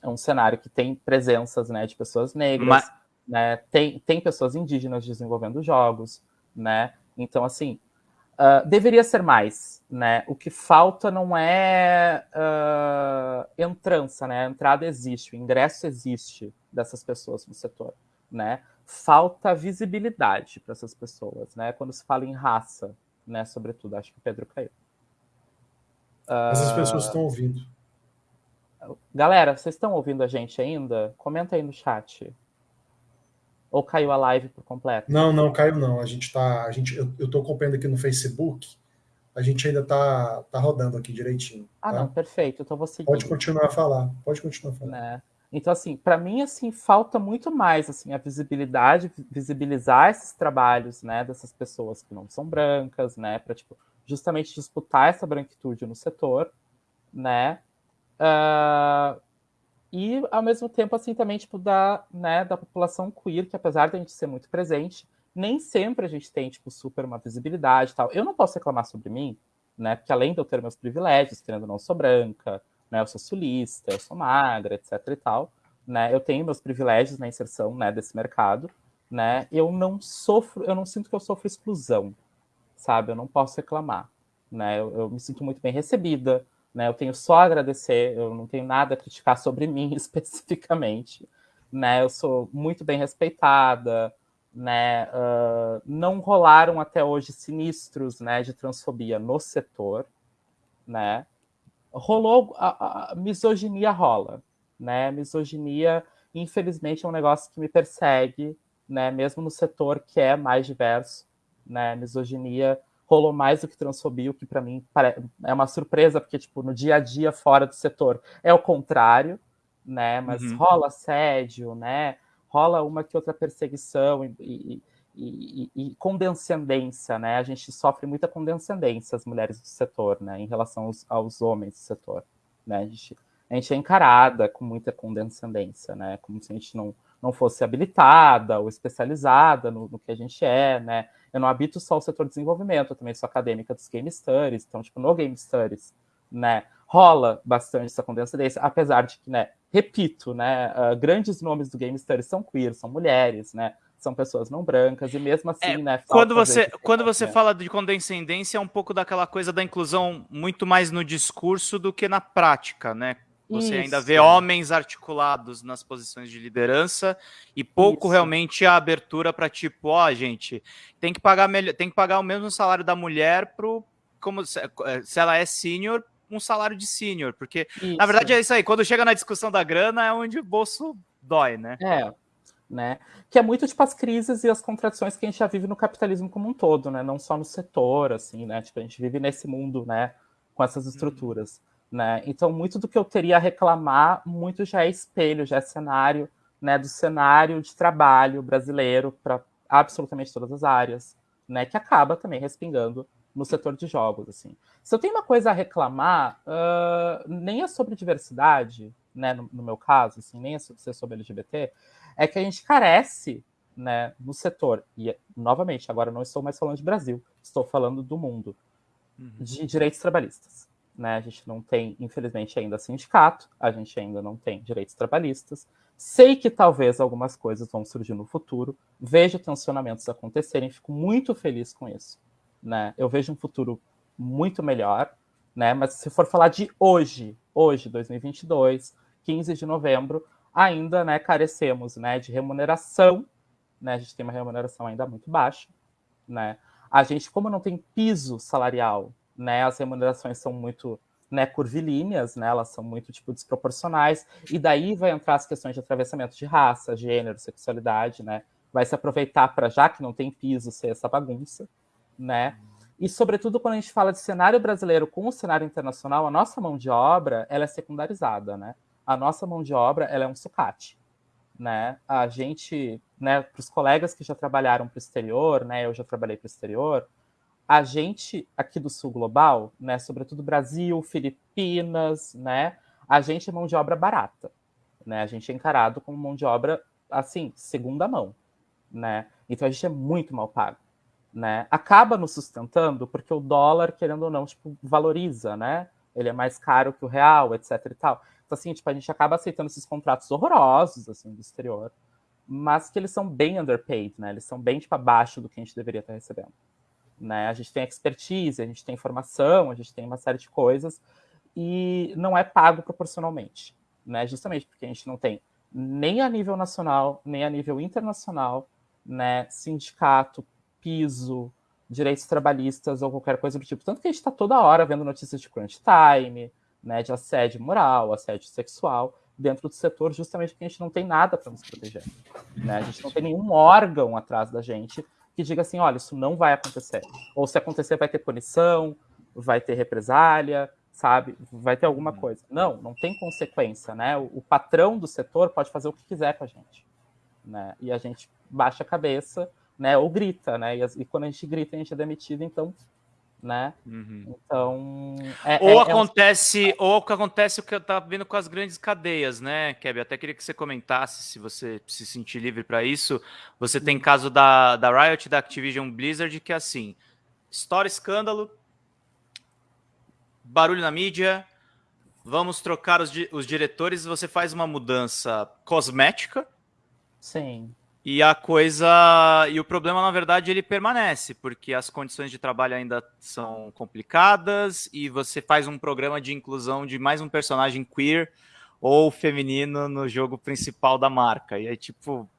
Um cenário que tem presenças, né? De pessoas negras, Mas... né? Tem, tem pessoas indígenas desenvolvendo jogos, né? Então, assim, uh, deveria ser mais, né? O que falta não é uh, entrança, né? A entrada existe, o ingresso existe dessas pessoas no setor, né? Falta visibilidade para essas pessoas, né? Quando se fala em raça, né? Sobretudo, acho que o Pedro caiu. Essas uh... pessoas estão ouvindo. Galera, vocês estão ouvindo a gente ainda? Comenta aí no chat. Ou caiu a live por completo? Não, não, caiu não. A gente tá. A gente, eu, tô acompanhando aqui no Facebook. A gente ainda tá, tá rodando aqui direitinho. Ah, tá? não, perfeito. Então você Pode continuar a falar. Pode continuar a falar. Né? Então, assim, para mim, assim, falta muito mais, assim, a visibilidade, visibilizar esses trabalhos, né, dessas pessoas que não são brancas, né, para, tipo, justamente disputar essa branquitude no setor, né, uh, e, ao mesmo tempo, assim, também, tipo, da, né, da população queer, que apesar de a gente ser muito presente, nem sempre a gente tem, tipo, super uma visibilidade e tal. Eu não posso reclamar sobre mim, né, porque além de eu ter meus privilégios, querendo não, sou branca, né? Eu sou sulista, eu sou magra, etc e tal, né? Eu tenho meus privilégios na inserção, né, desse mercado, né? Eu não sofro, eu não sinto que eu sofro exclusão, sabe? Eu não posso reclamar, né? Eu, eu me sinto muito bem recebida, né? Eu tenho só a agradecer, eu não tenho nada a criticar sobre mim especificamente, né? Eu sou muito bem respeitada, né? Uh, não rolaram até hoje sinistros, né, de transfobia no setor, né? Rolou a, a, misoginia rola, né? Misoginia, infelizmente, é um negócio que me persegue, né? Mesmo no setor que é mais diverso, né? Misoginia rolou mais do que transfobia, o que para mim é uma surpresa, porque tipo no dia a dia fora do setor é o contrário, né? Mas uhum. rola assédio, né? Rola uma que outra perseguição e, e e, e, condescendência, né? A gente sofre muita condescendência, as mulheres do setor, né? Em relação aos, aos homens do setor, né? A gente, a gente é encarada com muita condescendência, né? Como se a gente não, não fosse habilitada ou especializada no, no que a gente é, né? Eu não habito só o setor de desenvolvimento, eu também sou acadêmica dos Game Studies, então, tipo, no Game Studies, né? Rola bastante essa condescendência, apesar de que, né? Repito, né? Uh, grandes nomes do Game Studies são queer, são mulheres, né? São pessoas não brancas, e mesmo assim, é, né? Quando você, quando você fala de condescendência, é um pouco daquela coisa da inclusão muito mais no discurso do que na prática, né? Você Isso. ainda vê homens articulados nas posições de liderança e pouco Isso. realmente a abertura para tipo, ó, oh, gente, tem que pagar melhor, tem que pagar o mesmo salário da mulher pro como se, se ela é sênior, um salário de sênior, porque isso. na verdade é isso aí, quando chega na discussão da grana é onde o bolso dói, né? É, né? Que é muito tipo as crises e as contradições que a gente já vive no capitalismo como um todo, né? Não só no setor, assim, né? Tipo, a gente vive nesse mundo, né? Com essas estruturas, uhum. né? Então, muito do que eu teria a reclamar, muito já é espelho, já é cenário, né? Do cenário de trabalho brasileiro para absolutamente todas as áreas, né? Que acaba também respingando no setor de jogos, assim. Se eu tenho uma coisa a reclamar, uh, nem é sobre diversidade, né? No, no meu caso, assim, nem é sobre, sobre LGBT, é que a gente carece né, no setor, e novamente, agora não estou mais falando de Brasil, estou falando do mundo, uhum. de direitos trabalhistas. Né? A gente não tem, infelizmente, ainda sindicato, a gente ainda não tem direitos trabalhistas. Sei que talvez algumas coisas vão surgir no futuro, vejo tensionamentos acontecerem, fico muito feliz com isso. Né? Eu vejo um futuro muito melhor, né? mas se for falar de hoje, hoje, 2022, 15 de novembro, ainda né, carecemos né, de remuneração, né, a gente tem uma remuneração ainda muito baixa. Né? A gente, como não tem piso salarial, né, as remunerações são muito né, curvilíneas, né, elas são muito tipo, desproporcionais, e daí vai entrar as questões de atravessamento de raça, gênero, sexualidade, né, vai se aproveitar para, já que não tem piso, ser essa bagunça, né, e sobretudo quando a gente fala de cenário brasileiro com o cenário internacional, a nossa mão de obra, ela é secundarizada, né, a nossa mão de obra ela é um sucate. Né? A gente, né, para os colegas que já trabalharam para o exterior, né, eu já trabalhei para o exterior, a gente aqui do Sul Global, né, sobretudo Brasil, Filipinas, né, a gente é mão de obra barata, né? A gente é encarado como mão de obra assim, segunda mão, né? Então a gente é muito mal pago, né, acaba nos sustentando porque o dólar, querendo ou não, tipo, valoriza, né? Ele é mais caro que o real, etc e tal. Então, assim, tipo, a gente acaba aceitando esses contratos horrorosos, assim, do exterior, mas que eles são bem underpaid, né? Eles são bem, tipo, abaixo do que a gente deveria estar recebendo. Né? A gente tem expertise, a gente tem informação, a gente tem uma série de coisas, e não é pago proporcionalmente, né? Justamente porque a gente não tem nem a nível nacional, nem a nível internacional, né, sindicato, piso, direitos trabalhistas ou qualquer coisa do tipo. Tanto que a gente está toda hora vendo notícias de crunch time, né, de assédio moral, assédio sexual dentro do setor, justamente porque a gente não tem nada para nos proteger. Né? A gente não tem nenhum órgão atrás da gente que diga assim, olha, isso não vai acontecer. Ou se acontecer, vai ter punição, vai ter represália, sabe? Vai ter alguma uhum. coisa. Não, não tem consequência, né? O, o patrão do setor pode fazer o que quiser com a gente, né? E a gente baixa a cabeça né? Ou grita, né? E, e, quando a gente grita, a gente é demitido, então, né? Uhum. Então. É, ou é, acontece, é um... ou que acontece o que eu tava vendo com as grandes cadeias, né, Keb? Até queria que você comentasse se você se sentir livre para isso. Você tem caso da, da Riot, da Activision Blizzard, que é assim: história, escândalo, barulho na mídia. Vamos trocar os, os diretores. Você faz uma mudança cosmética. Sim e a coisa. E o problema, na verdade, ele permanece, porque as condições de trabalho ainda são complicadas e você faz um programa de inclusão de mais um personagem queer ou feminino no jogo principal da marca. E aí, tipo.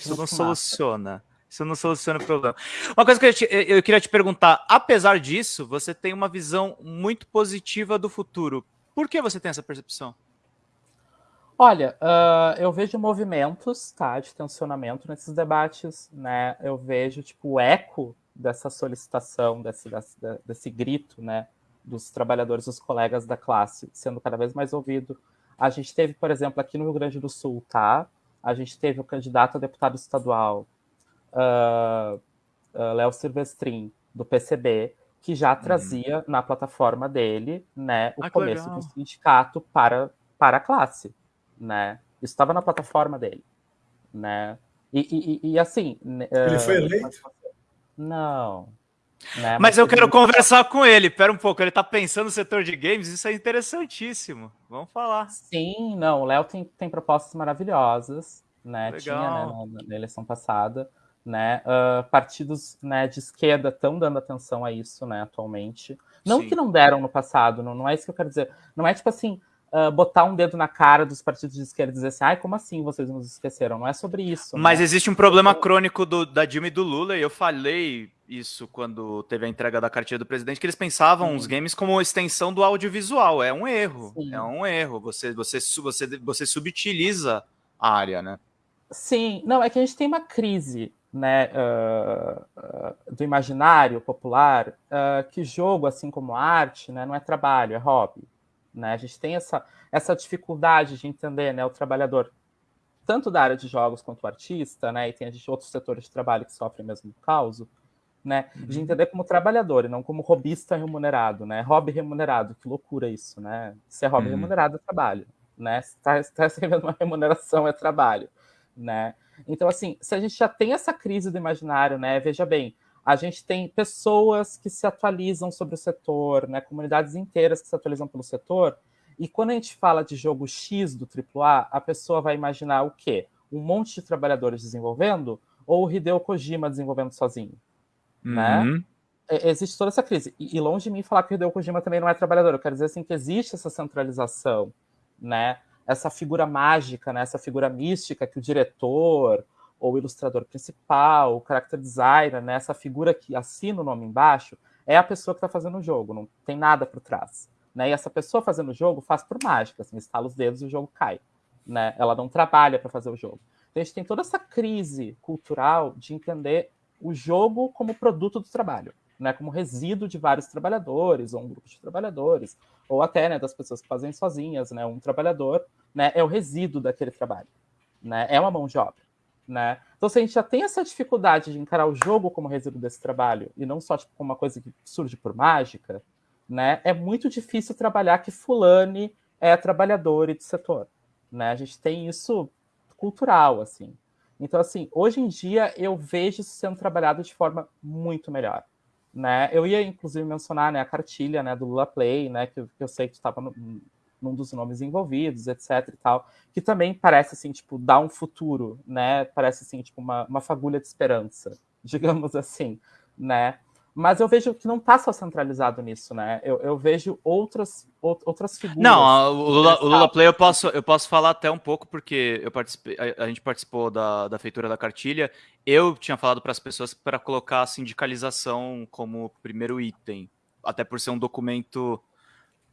isso não soluciona. Isso não soluciona o problema. Uma coisa que eu, te, eu queria te perguntar: apesar disso, você tem uma visão muito positiva do futuro. Por que você tem essa percepção? Olha, uh, eu vejo movimentos, tá, de tensionamento nesses debates, né? Eu vejo, tipo, o eco dessa solicitação, desse, desse, desse grito, né, dos trabalhadores, dos colegas da classe, sendo cada vez mais ouvido. A gente teve, por exemplo, aqui no Rio Grande do Sul, tá? A gente teve o candidato a deputado estadual, uh, uh, Léo Silvestrin, do PCB, que já uhum. trazia na plataforma dele, né, o ah, começo legal. do sindicato para, para a classe né? Isso estava na plataforma dele, né? E, e, e assim... Ele uh, foi eleito? Não. Né? Mas, Mas eu quero conversar com ele. Pera um pouco, ele está pensando no setor de games, isso é interessantíssimo. Vamos falar. Sim, não, o Léo tem, tem propostas maravilhosas, né? Legal. Tinha né, na, na, eleição passada, né? Uh, partidos né, de esquerda estão dando atenção a isso, né, atualmente. Não Sim. que não deram no passado, não, não é isso que eu quero dizer. Não é tipo assim, uh, botar um dedo na cara dos partidos de esquerda e dizer assim, ai, como assim vocês nos esqueceram? Não é sobre isso. Mas né? existe um problema crônico do, da Dilma e do Lula, e eu falei isso quando teve a entrega da cartilha do presidente, que eles pensavam Sim. os games como extensão do audiovisual. É um erro. Sim. É um erro. Você, você, você, você subutiliza a área, né? Sim, não, é que a gente tem uma crise né, uh, uh, do imaginário popular, uh, que jogo, assim como arte, né, não é trabalho, é hobby. Né? A gente tem essa, essa dificuldade de entender né, o trabalhador, tanto da área de jogos quanto o artista, né, e tem a gente, outros setores de trabalho que sofrem mesmo caos, né, de uhum. entender como trabalhador e não como robista remunerado, né, hobby remunerado, que loucura isso, né, se é hobby uhum. remunerado é trabalho, né, se está tá recebendo uma remuneração é trabalho, né, então assim, se a gente já tem essa crise do imaginário, né, veja bem, a gente tem pessoas que se atualizam sobre o setor, né, comunidades inteiras que se atualizam pelo setor, e quando a gente fala de jogo X do AAA, a pessoa vai imaginar o quê? Um monte de trabalhadores desenvolvendo ou o Hideo Kojima desenvolvendo sozinho, né? uhum. né? Existe toda essa crise. E longe de mim falar que o Hideo Kojima também não é trabalhador. Eu quero dizer assim que existe essa centralização, né? Essa figura mágica, né? essa figura mística que o diretor ou ilustrador principal, o character designer, né, essa figura que assina o nome embaixo, é a pessoa que está fazendo o jogo, não tem nada por trás. Né? E essa pessoa fazendo o jogo faz por mágica, assim, estala os dedos e o jogo cai. Né? Ela não trabalha para fazer o jogo. Então a gente tem toda essa crise cultural de entender o jogo como produto do trabalho, né? como resíduo de vários trabalhadores, ou um grupo de trabalhadores, ou até né, das pessoas que fazem sozinhas. Né? Um trabalhador né, é o resíduo daquele trabalho. Né? É uma mão de obra. Né? Então, se a gente já tem essa dificuldade de encarar o jogo como resíduo desse trabalho, e não só tipo, como uma coisa que surge por mágica, né? é muito difícil trabalhar que fulane é trabalhador e do setor. Né? A gente tem isso cultural, assim. Então, assim, hoje em dia eu vejo isso sendo trabalhado de forma muito melhor. Né? Eu ia, inclusive, mencionar né, a cartilha né, do Lula Play, né, que, que eu sei que estava num dos nomes envolvidos, etc e tal, que também parece, assim, tipo, dar um futuro, né? Parece, assim, tipo, uma, uma fagulha de esperança, digamos assim, né? Mas eu vejo que não está só centralizado nisso, né? Eu, eu vejo outras, outras figuras. Não, o Lula, o Lula, Play eu posso, eu posso falar até um pouco, porque eu participei, a, a gente participou da, da feitura da cartilha. Eu tinha falado para as pessoas para colocar a sindicalização como primeiro item, até por ser um documento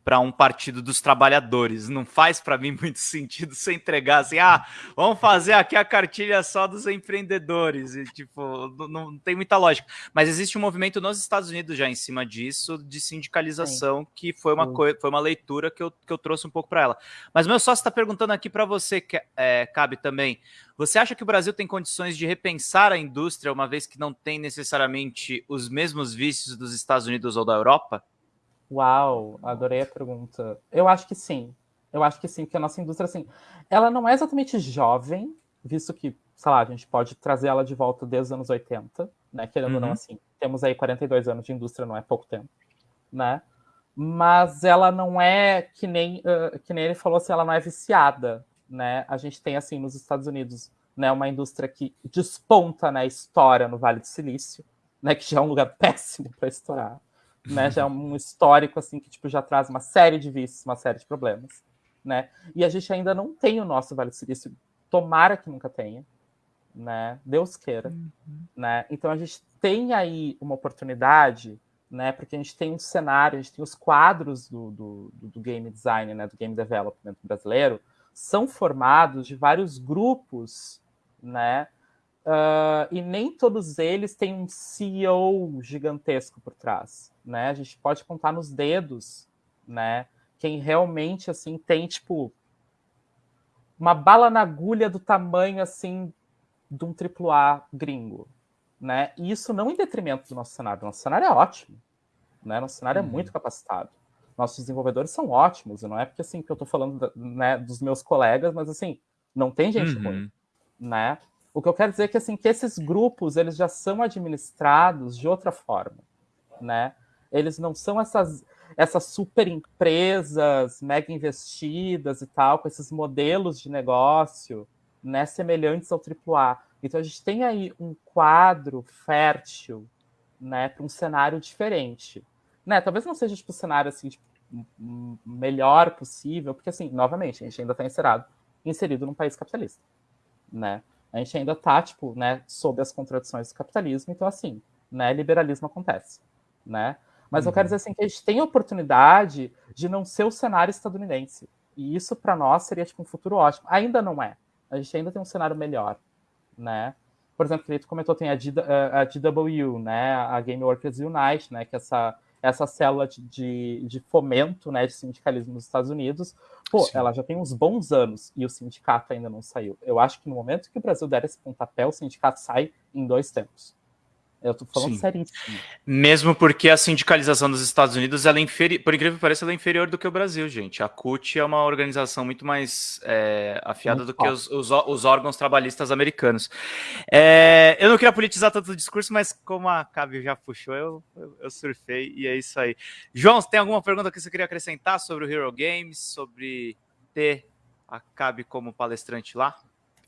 para um partido dos trabalhadores. Não faz para mim muito sentido você entregar assim, ah, vamos fazer aqui a cartilha só dos empreendedores. E, tipo, não, não tem muita lógica. Mas existe um movimento nos Estados Unidos já em cima disso, de sindicalização, Sim. que foi uma, foi uma leitura que eu, que eu trouxe um pouco para ela. Mas meu sócio está perguntando aqui para você, que é, cabe também. Você acha que o Brasil tem condições de repensar a indústria, uma vez que não tem necessariamente os mesmos vícios dos Estados Unidos ou da Europa? Uau, adorei a pergunta. Eu acho que sim. Eu acho que sim, porque a nossa indústria, assim, ela não é exatamente jovem, visto que, sei lá, a gente pode trazer ela de volta desde os anos 80, né? Querendo uhum. ou não, uhum. assim, temos aí 42 anos de indústria, não é pouco tempo, né? Mas ela não é que nem, uh, que nem ele falou assim, ela não é viciada, né? A gente tem, assim, nos Estados Unidos, né, uma indústria que desponta, né, história no Vale do Silício, né, que já é um lugar péssimo para estourar né? Já é um histórico assim que tipo já traz uma série de vícios, uma série de problemas, né? E a gente ainda não tem o nosso Vale do Silício, tomara que nunca tenha, né? Deus queira, uhum. né? Então a gente tem aí uma oportunidade, né? Porque a gente tem um cenário, a gente tem os quadros do, do, do game design, né? Do game development brasileiro são formados de vários grupos, né? Uh, e nem todos eles têm um CEO gigantesco por trás, né? A gente pode contar nos dedos, né? Quem realmente assim tem tipo uma bala na agulha do tamanho assim de um AAA gringo, né? E isso não em detrimento do nosso cenário. Nosso cenário é ótimo, né? Nosso cenário é uhum. é muito capacitado. Nossos desenvolvedores são ótimos, e não é porque assim que eu estou falando né, dos meus colegas, mas assim não tem gente uhum. ruim, né? O que eu quero dizer é que, assim, que esses grupos eles já são administrados de outra forma, né? Eles não são essas, essas super empresas mega investidas e tal, com esses modelos de negócio né, semelhantes ao AAA. Então a gente tem aí um quadro fértil né, para um cenário diferente. Né? Talvez não seja tipo, o cenário assim, tipo, melhor possível, porque assim, novamente, a gente ainda está inserido, inserido num país capitalista. Né? A gente ainda está, tipo, né, sob as contradições do capitalismo, então, assim, né, liberalismo acontece, né? Mas uhum. eu quero uhum. dizer assim que a gente tem a oportunidade de não ser o cenário estadunidense. E isso, para nós, seria, tipo, um futuro ótimo. Ainda não é. A gente ainda tem um cenário melhor, né? Por exemplo, que tu comentou, tem a, G, a GW, né, a Game Workers Unite, né, que é essa essa célula de, de fomento né, de sindicalismo nos Estados Unidos, pô, Sim. ela já tem uns bons anos e o sindicato ainda não saiu. Eu acho que no momento que o Brasil der esse pontapé, o sindicato sai em dois tempos. Eu tô falando Sim. seríssimo. Mesmo porque a sindicalização dos Estados Unidos, ela é inferior, por incrível que pareça, ela é inferior do que o Brasil, gente. A CUT é uma organização muito mais é, afiada muito do que os, os, os, órgãos trabalhistas americanos. É, eu não queria politizar tanto o discurso, mas como a Cabe já puxou, eu, eu, eu, surfei e é isso aí. João, você tem alguma pergunta que você queria acrescentar sobre o Hero Games, sobre ter a Cabe como palestrante lá?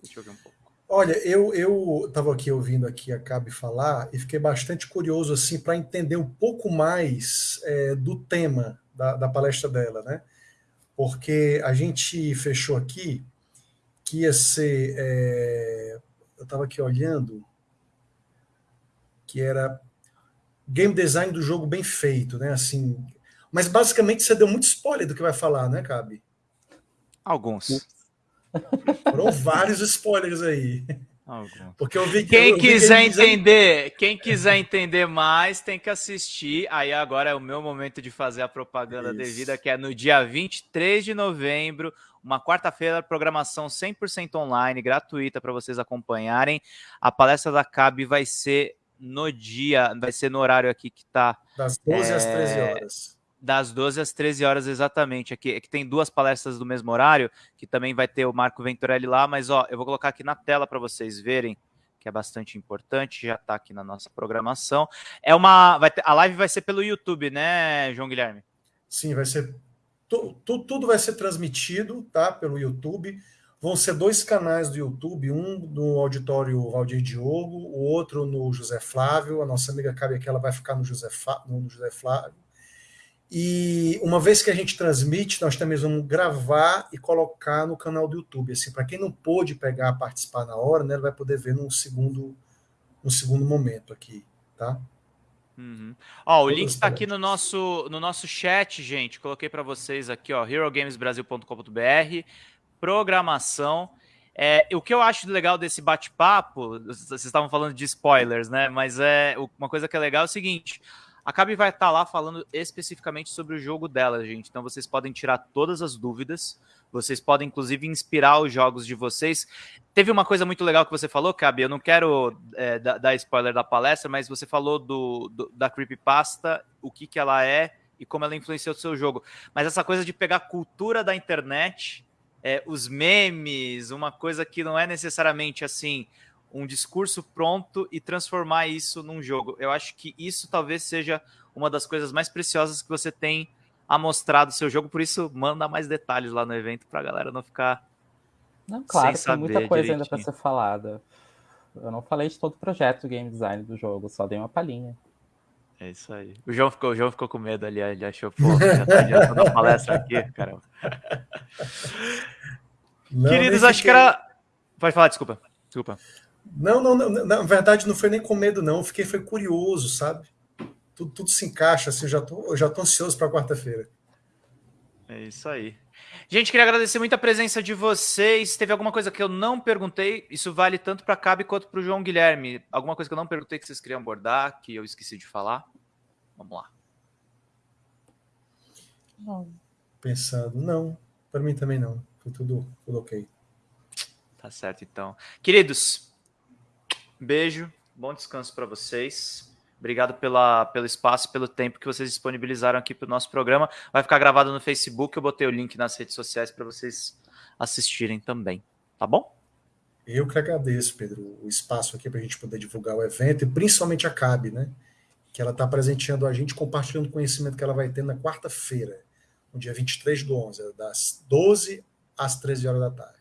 Deixa eu ver um pouco. Olha, eu eu estava aqui ouvindo aqui a Cabe falar e fiquei bastante curioso assim para entender um pouco mais é, do tema da, da, palestra dela, né? Porque a gente fechou aqui que ia ser, é, eu estava aqui olhando, que era game design do jogo bem feito, né? Assim, mas basicamente você deu muito spoiler do que vai falar, né, Cabe? Alguns. Foram vários spoilers aí. Porque eu vi que quem eu, eu quiser que entender, quem quiser entender mais, tem que assistir. Aí agora é o meu momento de fazer a propaganda Isso. devida, que é no dia 23 de novembro, uma quarta-feira, programação 100% online, gratuita para vocês acompanharem. A palestra da CAB vai ser no dia, vai ser no horário aqui que está das 12 é, às 13 horas. Das 12 às 13 horas exatamente. Aqui, aqui tem duas palestras do mesmo horário, que também vai ter o Marco Venturelli lá, mas ó, eu vou colocar aqui na tela para vocês verem, que é bastante importante, já está aqui na nossa programação. É uma. Vai ter, a live vai ser pelo YouTube, né, João Guilherme? Sim, vai ser. Tu, tu, tudo vai ser transmitido, tá? Pelo YouTube. Vão ser dois canais do YouTube, um no auditório Valdir Diogo, o outro no José Flávio. A nossa amiga Cabe aqui, ela vai ficar no José, no José Flávio. E uma vez que a gente transmite, nós também vamos gravar e colocar no canal do YouTube. Assim, para quem não pôde pegar, participar na hora, né, ele vai poder ver num segundo, num segundo momento aqui, tá? Uhum. Ó, o link está aqui no nosso, no nosso chat, gente. Coloquei para vocês aqui, ó, herogamesbrasil.com.br programação. É, o que eu acho legal desse bate-papo, vocês estavam falando de spoilers, né? Mas é uma coisa que é legal é o seguinte: a Cabe vai estar lá falando especificamente sobre o jogo dela, gente. Então vocês podem tirar todas as dúvidas. Vocês podem, inclusive, inspirar os jogos de vocês. Teve uma coisa muito legal que você falou, Cabe. Eu não quero é, dar spoiler da palestra, mas você falou do, do, da Creepypasta, o que, que ela é e como ela influenciou o seu jogo. Mas essa coisa de pegar a cultura da internet é, os memes, uma coisa que não é necessariamente assim um discurso pronto e transformar isso num jogo. Eu acho que isso talvez seja uma das coisas mais preciosas que você tem a mostrar do seu jogo, por isso manda mais detalhes lá no evento para a galera não ficar não, claro, sem tem muita coisa direitinho. ainda para ser falada. Eu não falei de todo o projeto do game design do jogo, só dei uma palhinha. É isso aí. O João ficou, o João ficou com medo ali, ele achou, pô, já tá adiantando a palestra aqui, caramba. Não, Queridos, acho que era. Pode falar, desculpa. Desculpa. Não, não, não, na verdade não foi nem com medo, não. Fiquei foi curioso, sabe? Tudo, tudo se encaixa, assim, eu já tô, eu já tô ansioso para quarta-feira. É isso aí. Gente, queria agradecer muito a presença de vocês. Teve alguma coisa que eu não perguntei? Isso vale tanto para Cabe quanto para o João Guilherme. Alguma coisa que eu não perguntei que vocês queriam abordar, que eu esqueci de falar? Vamos lá. Não. Pensando, não. Para mim também não. Foi tudo, tudo ok. Tá certo, então. Queridos, beijo, bom descanso para vocês. Obrigado pela, pelo espaço, pelo tempo que vocês disponibilizaram aqui para o nosso programa. Vai ficar gravado no Facebook. Eu botei o link nas redes sociais para vocês assistirem também. Tá bom? Eu que agradeço, Pedro, o espaço aqui para a gente poder divulgar o evento e principalmente a CAB, né? Que ela está presenteando a gente, compartilhando o conhecimento que ela vai ter na quarta-feira, no dia 23 do 11, das 12 às 13 horas da tarde.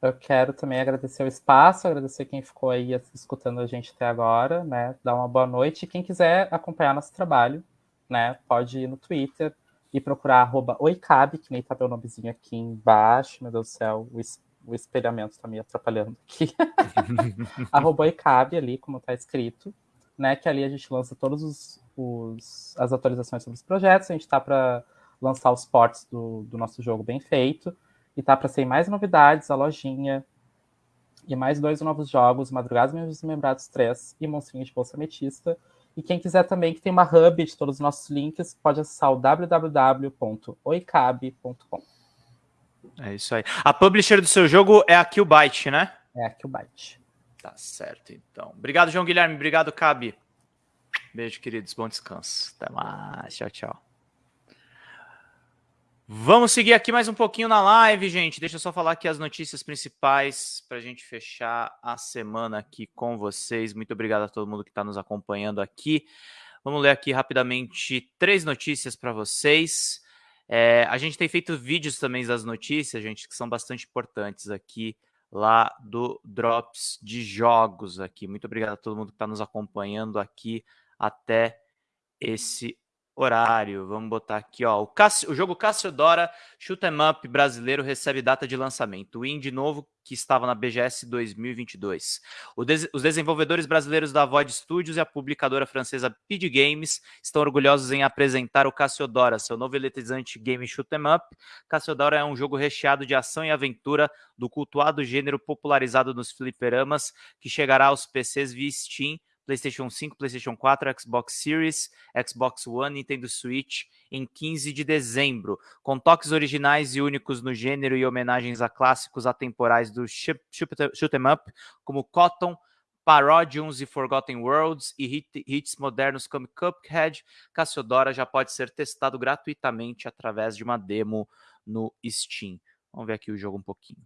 Eu quero também agradecer o espaço, agradecer quem ficou aí escutando a gente até agora, né? Dar uma boa noite. Quem quiser acompanhar nosso trabalho, né? Pode ir no Twitter e procurar arroba oicabe, que nem tá meu nomezinho aqui embaixo. Meu Deus do céu, o, es o espelhamento tá me atrapalhando aqui. arroba oicabe ali, como tá escrito, né? Que ali a gente lança os as atualizações sobre os projetos. A gente tá para lançar os ports do, do nosso jogo bem feito. E tá para sair mais novidades, a lojinha. E mais dois novos jogos, Madrugadas Desmembrados 3 e Monstrinhos de Bolsa Ametista. E quem quiser também, que tem uma hub de todos os nossos links, pode acessar o www.oicabe.com. É isso aí. A publisher do seu jogo é a Killbyte, né? É a Killbyte. Tá certo, então. Obrigado, João Guilherme. Obrigado, Cabe. Beijo, queridos. Bom descanso. Até mais. Tchau, tchau. Vamos seguir aqui mais um pouquinho na live, gente. Deixa eu só falar aqui as notícias principais para a gente fechar a semana aqui com vocês. Muito obrigado a todo mundo que está nos acompanhando aqui. Vamos ler aqui rapidamente três notícias para vocês. É, a gente tem feito vídeos também das notícias, gente, que são bastante importantes aqui lá do Drops de Jogos aqui. Muito obrigado a todo mundo que está nos acompanhando aqui até esse horário. Vamos botar aqui, ó. O, o jogo Cassiodora Shoot 'em Up brasileiro recebe data de lançamento. O indie novo que estava na BGS 2022. Des... Os desenvolvedores brasileiros da Void Studios e a publicadora francesa PD Games estão orgulhosos em apresentar o Cassiodora, seu novo eletrizante game Shoot 'em Up. Cassiodora é um jogo recheado de ação e aventura do cultuado gênero popularizado nos fliperamas que chegará aos PCs via Steam PlayStation 5, PlayStation 4, Xbox Series, Xbox One, Nintendo Switch em 15 de dezembro, com toques originais e únicos no gênero e homenagens a clássicos atemporais do shoot 'em up, como Cotton, Parodiums e Forgotten Worlds e hit, hits modernos como Cuphead, Cassiodora já pode ser testado gratuitamente através de uma demo no Steam. Vamos ver aqui o jogo um pouquinho.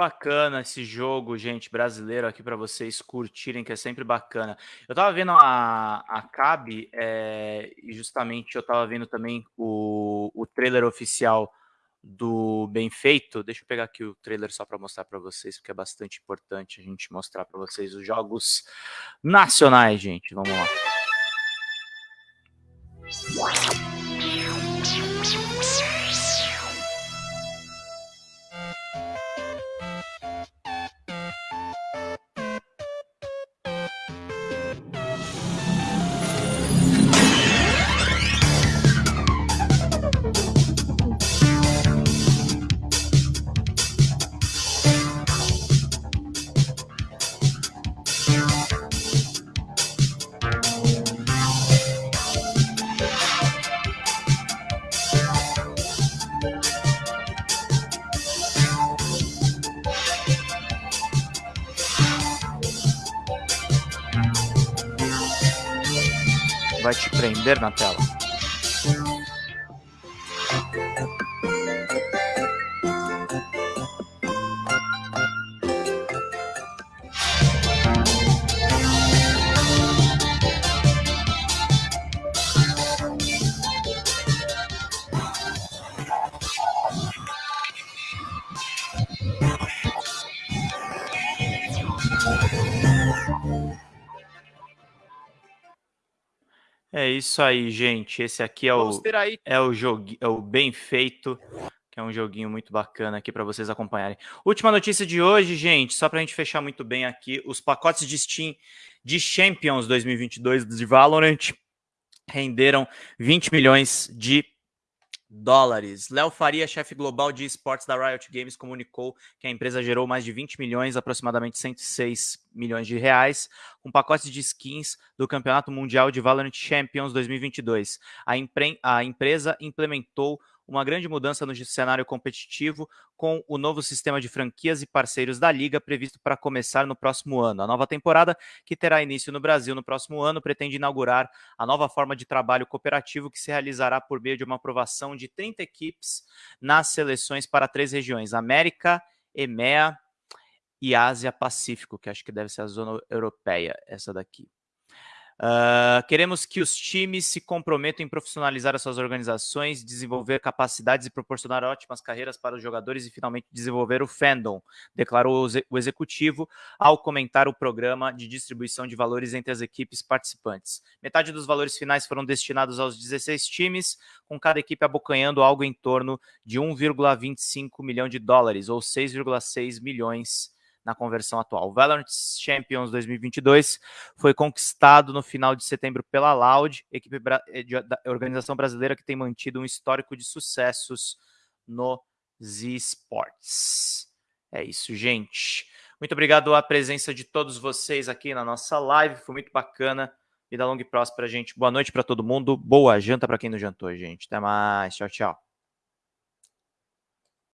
Bacana esse jogo, gente, brasileiro aqui para vocês curtirem, que é sempre bacana. Eu tava vendo a, a Cabe é, justamente eu tava vendo também o, o trailer oficial do Bem Feito. Deixa eu pegar aqui o trailer só para mostrar para vocês, porque é bastante importante a gente mostrar para vocês os jogos nacionais, gente. Vamos lá. Prender na tela. Isso aí, gente. Esse aqui é o, é o jogo, é o bem feito, que é um joguinho muito bacana aqui para vocês acompanharem. Última notícia de hoje, gente, só para a gente fechar muito bem aqui, os pacotes de Steam de Champions 2022 de Valorant renderam 20 milhões de dólares. Léo Faria, chefe global de esportes da Riot Games, comunicou que a empresa gerou mais de 20 milhões, aproximadamente 106 milhões de reais, com pacotes de skins do Campeonato Mundial de Valorant Champions 2022. A, a empresa implementou uma grande mudança no cenário competitivo com o novo sistema de franquias e parceiros da liga previsto para começar no próximo ano. A nova temporada, que terá início no Brasil no próximo ano, pretende inaugurar a nova forma de trabalho cooperativo que se realizará por meio de uma aprovação de 30 equipes nas seleções para três regiões: América, EMEA e Ásia Pacífico, que acho que deve ser a zona europeia, essa daqui. Uh, queremos que os times se comprometam em profissionalizar as suas organizações, desenvolver capacidades e proporcionar ótimas carreiras para os jogadores e finalmente desenvolver o fandom, declarou o executivo ao comentar o programa de distribuição de valores entre as equipes participantes. Metade dos valores finais foram destinados aos 16 times, com cada equipe abocanhando algo em torno de 1,25 milhão de dólares, ou 6,6 milhões na conversão atual. O Valorant Champions 2022 foi conquistado no final de setembro pela Loud, equipe eh, da organização brasileira que tem mantido um histórico de sucessos nos esportes. É isso, gente. Muito obrigado à presença de todos vocês aqui na nossa live, foi muito bacana Vida longa e próspera, gente. Boa noite para todo mundo. Boa janta para quem não jantou, gente. Até mais. Tchau, tchau.